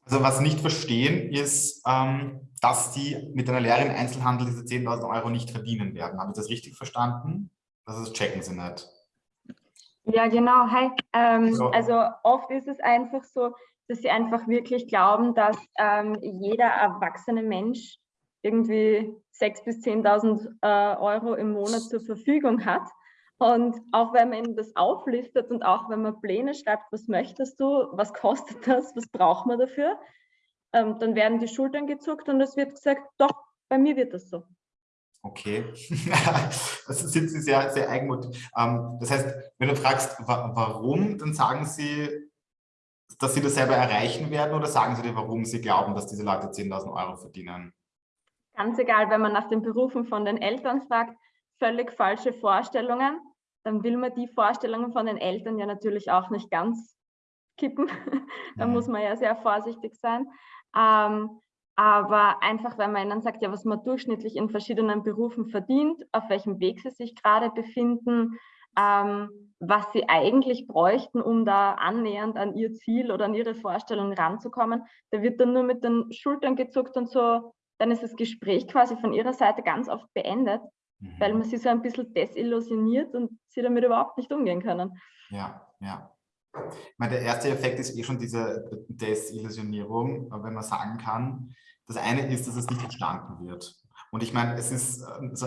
Also was nicht verstehen ist, ähm, dass die mit einer Lehre im Einzelhandel diese 10.000 Euro nicht verdienen werden. Habe ich das richtig verstanden? Das checken sie nicht. Ja, genau. Hi. Ähm, so. Also oft ist es einfach so, dass sie einfach wirklich glauben, dass ähm, jeder erwachsene Mensch irgendwie 6.000 bis 10.000 äh, Euro im Monat zur Verfügung hat. Und auch wenn man das auflistet und auch wenn man Pläne schreibt, was möchtest du, was kostet das, was braucht man dafür, ähm, dann werden die Schultern gezuckt und es wird gesagt, doch, bei mir wird das so. Okay, (laughs) das sind Sie sehr, sehr eigenmutig. Ähm, das heißt, wenn du fragst, warum, dann sagen Sie, dass Sie das selber erreichen werden oder sagen Sie dir, warum Sie glauben, dass diese Leute 10.000 Euro verdienen? Ganz egal, wenn man nach den Berufen von den Eltern fragt, völlig falsche Vorstellungen, dann will man die Vorstellungen von den Eltern ja natürlich auch nicht ganz kippen. (laughs) da mhm. muss man ja sehr vorsichtig sein. Ähm, aber einfach, weil man ihnen sagt, ja, was man durchschnittlich in verschiedenen Berufen verdient, auf welchem Weg sie sich gerade befinden, ähm, was sie eigentlich bräuchten, um da annähernd an ihr Ziel oder an ihre Vorstellung ranzukommen, da wird dann nur mit den Schultern gezuckt und so, dann ist das Gespräch quasi von ihrer Seite ganz oft beendet, mhm. weil man sie so ein bisschen desillusioniert und sie damit überhaupt nicht umgehen können. Ja, ja. Ich meine, der erste Effekt ist eh schon diese Desillusionierung, wenn man sagen kann, das eine ist, dass es nicht verstanden wird. Und ich meine, es ist also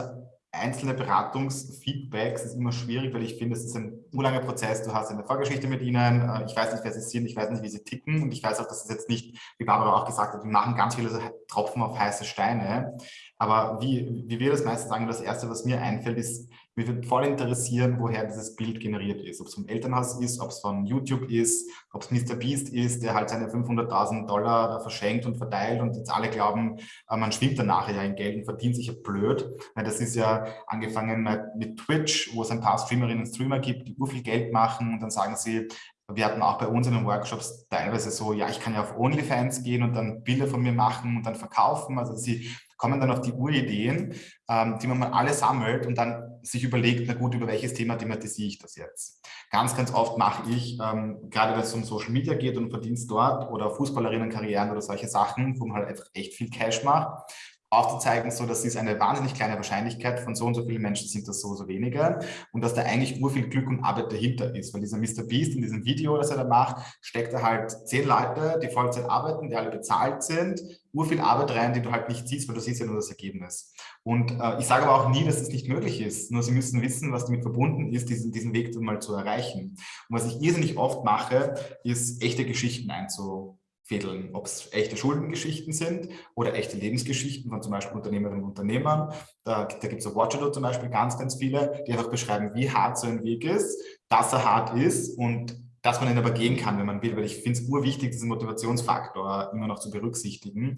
einzelne Beratungsfeedbacks ist immer schwierig, weil ich finde, es ist ein urlanger Prozess. Du hast eine Vorgeschichte mit ihnen. Äh, ich weiß nicht, wer sie sind. Ich weiß nicht, wie sie ticken. Und ich weiß auch, dass es jetzt nicht, wie Barbara auch gesagt hat, wir machen ganz viele Tropfen auf heiße Steine. Aber wie, wie wir das meistens sagen, das Erste, was mir einfällt, ist, mich würde voll interessieren, woher dieses Bild generiert ist. Ob es vom Elternhaus ist, ob es von YouTube ist, ob es Mr. Beast ist, der halt seine 500.000 Dollar verschenkt und verteilt und jetzt alle glauben, äh, man schwimmt danach ja in Geld und verdient sich ja blöd. Das ist ja angefangen mit Twitch, wo es ein paar Streamerinnen und Streamer gibt, die ur viel Geld machen und dann sagen sie, wir hatten auch bei uns in den Workshops teilweise so, ja, ich kann ja auf OnlyFans gehen und dann Bilder von mir machen und dann verkaufen. Also sie kommen dann auf die Urideen, ähm, die man mal alle sammelt und dann sich überlegt, na gut, über welches Thema thematisiere ich das jetzt? Ganz, ganz oft mache ich, ähm, gerade wenn es um Social Media geht und Verdienst dort oder Fußballerinnenkarrieren oder solche Sachen, wo man halt einfach echt viel Cash macht, aufzuzeigen, so dass es eine wahnsinnig kleine Wahrscheinlichkeit von so und so vielen Menschen sind das so so wenige und dass da eigentlich nur viel Glück und Arbeit dahinter ist, weil dieser Mr. Beast in diesem Video, das er da macht, steckt er halt zehn Leute, die Vollzeit arbeiten, die alle bezahlt sind, nur viel Arbeit rein, die du halt nicht siehst, weil du siehst ja nur das Ergebnis. Und äh, ich sage aber auch nie, dass es nicht möglich ist, nur sie müssen wissen, was damit verbunden ist, diesen, diesen Weg dann mal zu erreichen. Und was ich irrsinnig oft mache, ist echte Geschichten einzu fädeln, ob es echte Schuldengeschichten sind oder echte Lebensgeschichten von zum Beispiel Unternehmerinnen und Unternehmern. Da, da gibt es auf Watchado zum Beispiel ganz, ganz viele, die einfach beschreiben, wie hart so ein Weg ist, dass er hart ist und dass man ihn aber gehen kann, wenn man will, weil ich finde es urwichtig, diesen Motivationsfaktor immer noch zu berücksichtigen.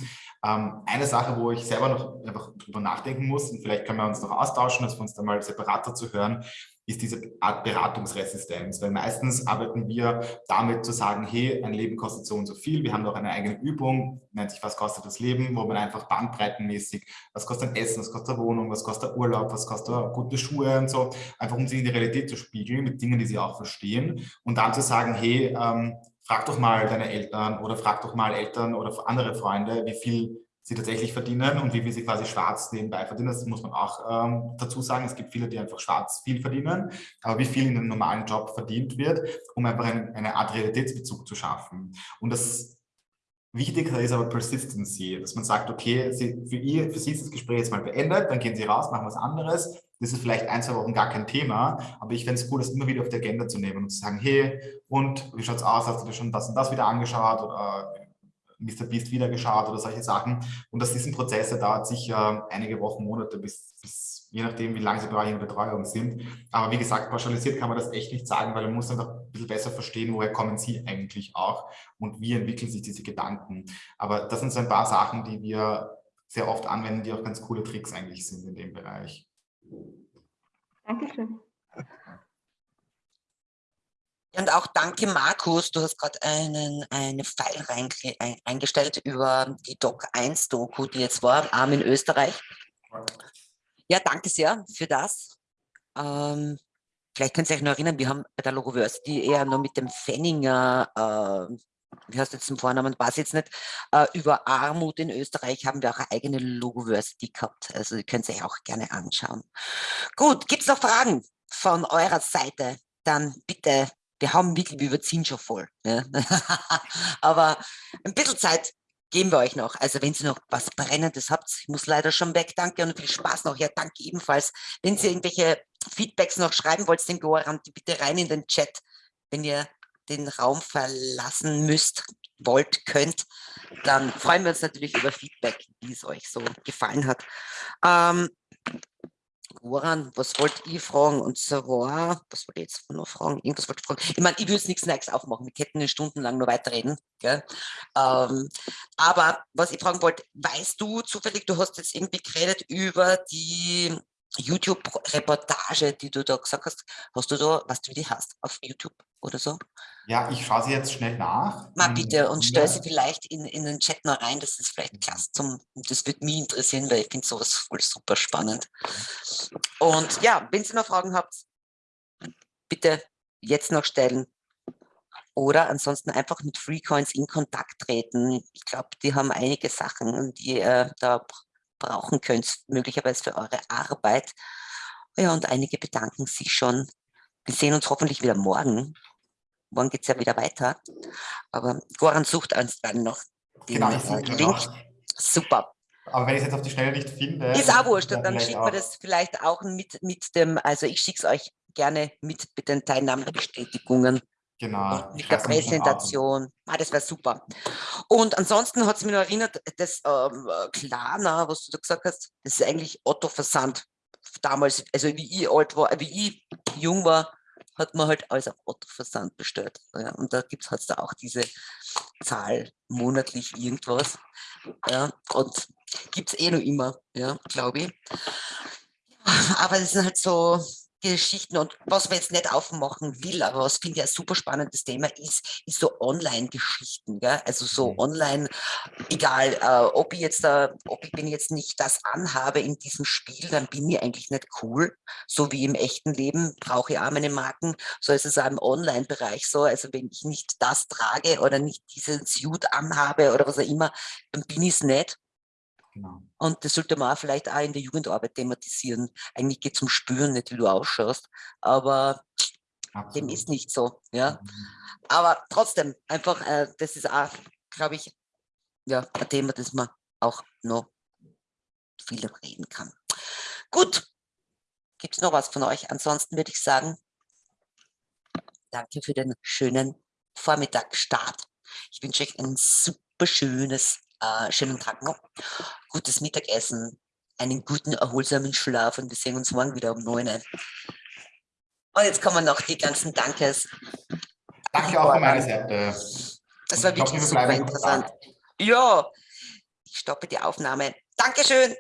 Ähm, eine Sache, wo ich selber noch einfach drüber nachdenken muss, und vielleicht können wir uns noch austauschen, dass wir uns da mal separat dazu hören, ist diese Art Beratungsresistenz, weil meistens arbeiten wir damit zu sagen, hey, ein Leben kostet so und so viel, wir haben noch eine eigene Übung, nennt sich was kostet das Leben, wo man einfach bandbreitenmäßig, was kostet Essen, was kostet Wohnung, was kostet Urlaub, was kostet gute Schuhe und so, einfach um sie in die Realität zu spiegeln mit Dingen, die sie auch verstehen. Und dann zu sagen, hey, ähm, frag doch mal deine Eltern oder frag doch mal Eltern oder andere Freunde, wie viel sie tatsächlich verdienen und wie viel sie quasi schwarz nebenbei verdienen. Das muss man auch ähm, dazu sagen. Es gibt viele, die einfach schwarz viel verdienen, aber wie viel in einem normalen Job verdient wird, um einfach ein, eine Art Realitätsbezug zu schaffen. Und das Wichtigste ist aber Persistency, dass man sagt, okay, sie, für, ihr, für Sie ist das Gespräch jetzt mal beendet, dann gehen Sie raus, machen was anderes. Das ist vielleicht ein, zwei Wochen gar kein Thema, aber ich fände es cool, das immer wieder auf die Agenda zu nehmen und zu sagen, hey, und wie schaut es aus, hast du dir schon das und das wieder angeschaut oder Mr. Beast wieder geschaut oder solche Sachen. Und dass diesen Prozess, der dauert sicher einige Wochen, Monate, bis, bis je nachdem, wie lange sie bei euch in Betreuung sind. Aber wie gesagt, pauschalisiert kann man das echt nicht sagen, weil man muss einfach ein bisschen besser verstehen, woher kommen sie eigentlich auch und wie entwickeln sich diese Gedanken. Aber das sind so ein paar Sachen, die wir sehr oft anwenden, die auch ganz coole Tricks eigentlich sind in dem Bereich. Dankeschön. Und auch danke, Markus, du hast gerade einen eine File rein, eingestellt über die Doc 1 Doku, die jetzt war, Arm in Österreich. Ja, danke sehr für das. Ähm, vielleicht könnt ihr euch noch erinnern, wir haben bei der Logoversity eher nur mit dem Fenninger, äh, wie heißt jetzt den Vornamen, weiß jetzt nicht, äh, über Armut in Österreich haben wir auch eine eigene Logoversity gehabt. Also ihr könnt euch auch gerne anschauen. Gut, gibt es noch Fragen von eurer Seite? Dann bitte wir haben wirklich, wir überziehen schon voll. Ja. (laughs) Aber ein bisschen Zeit geben wir euch noch. Also wenn ihr noch was Brennendes habt, ich muss leider schon weg, danke und viel Spaß noch. Ja, danke ebenfalls. Wenn ihr irgendwelche Feedbacks noch schreiben wollt, den Goran, bitte rein in den Chat, wenn ihr den Raum verlassen müsst, wollt, könnt, dann freuen wir uns natürlich über Feedback, wie es euch so gefallen hat. Ähm, Woran, was wollt ihr fragen? Und zwar, was wollte ich jetzt noch fragen? Irgendwas wollte ich fragen. Ich meine, ich würde nichts Neues aufmachen. Wir könnten stundenlang nur weiterreden. Gell? Ähm, aber was ich fragen wollte, weißt du zufällig, du hast jetzt irgendwie geredet über die YouTube-Reportage, die du da gesagt hast. Hast du da, was du die hast, auf YouTube oder so? Ja, ich schaue sie jetzt schnell nach. Mal bitte und stell sie vielleicht in, in den Chat noch rein, das ist vielleicht klasse. Zum, das würde mich interessieren, weil ich finde sowas voll super spannend. Und ja, wenn ihr noch Fragen habt, bitte jetzt noch stellen. Oder ansonsten einfach mit Freecoins in Kontakt treten. Ich glaube, die haben einige Sachen, die ihr da brauchen könnt, möglicherweise für eure Arbeit. Ja, und einige bedanken sich schon. Wir sehen uns hoffentlich wieder morgen morgen geht es ja wieder weiter. Aber Goran sucht uns dann noch den genau, äh, Link. Noch. Super. Aber wenn ich es jetzt auf die Schnelle nicht finde... Ist auch wurscht, dann schickt man das vielleicht auch mit, mit dem, also ich schicke es euch gerne mit, mit den Teilnahmebestätigungen. Genau. Mit der Präsentation. Ah, das wäre super. Und ansonsten hat es mich noch erinnert, das ähm, Klarna, was du da gesagt hast, das ist eigentlich Otto Versand. Damals, also wie ich alt war, wie ich jung war, hat man halt alles auf Otto-Versand bestellt. Ja, und da gibt es halt da auch diese Zahl monatlich irgendwas. Ja, und gibt es eh noch immer, ja, glaube ich. Aber das sind halt so, Geschichten und was man jetzt nicht aufmachen will, aber was finde ich ein super spannendes Thema ist, ist so Online-Geschichten, also so mhm. online, egal, äh, ob ich jetzt, äh, ob ich ich jetzt nicht das anhabe in diesem Spiel, dann bin ich eigentlich nicht cool, so wie im echten Leben brauche ich auch meine Marken, so ist es auch im Online-Bereich so, also wenn ich nicht das trage oder nicht diesen Suit anhabe oder was auch immer, dann bin ich es nicht Genau. Und das sollte man auch vielleicht auch in der Jugendarbeit thematisieren. Eigentlich geht es um Spüren, nicht wie du ausschaust, aber Absolut. dem ist nicht so. Ja? Mhm. Aber trotzdem, einfach, äh, das ist auch, glaube ich, ja, ein Thema, das man auch noch viel reden kann. Gut, gibt es noch was von euch? Ansonsten würde ich sagen, danke für den schönen Vormittagsstart. Ich wünsche euch ein super schönes äh, schönen Tag noch, gutes Mittagessen, einen guten, erholsamen Schlaf und wir sehen uns morgen wieder um 9 Uhr. Und jetzt kommen noch die ganzen Dankes. Danke auch von meiner Seite. Das war wirklich super interessant. Ja, ich stoppe die Aufnahme. Dankeschön.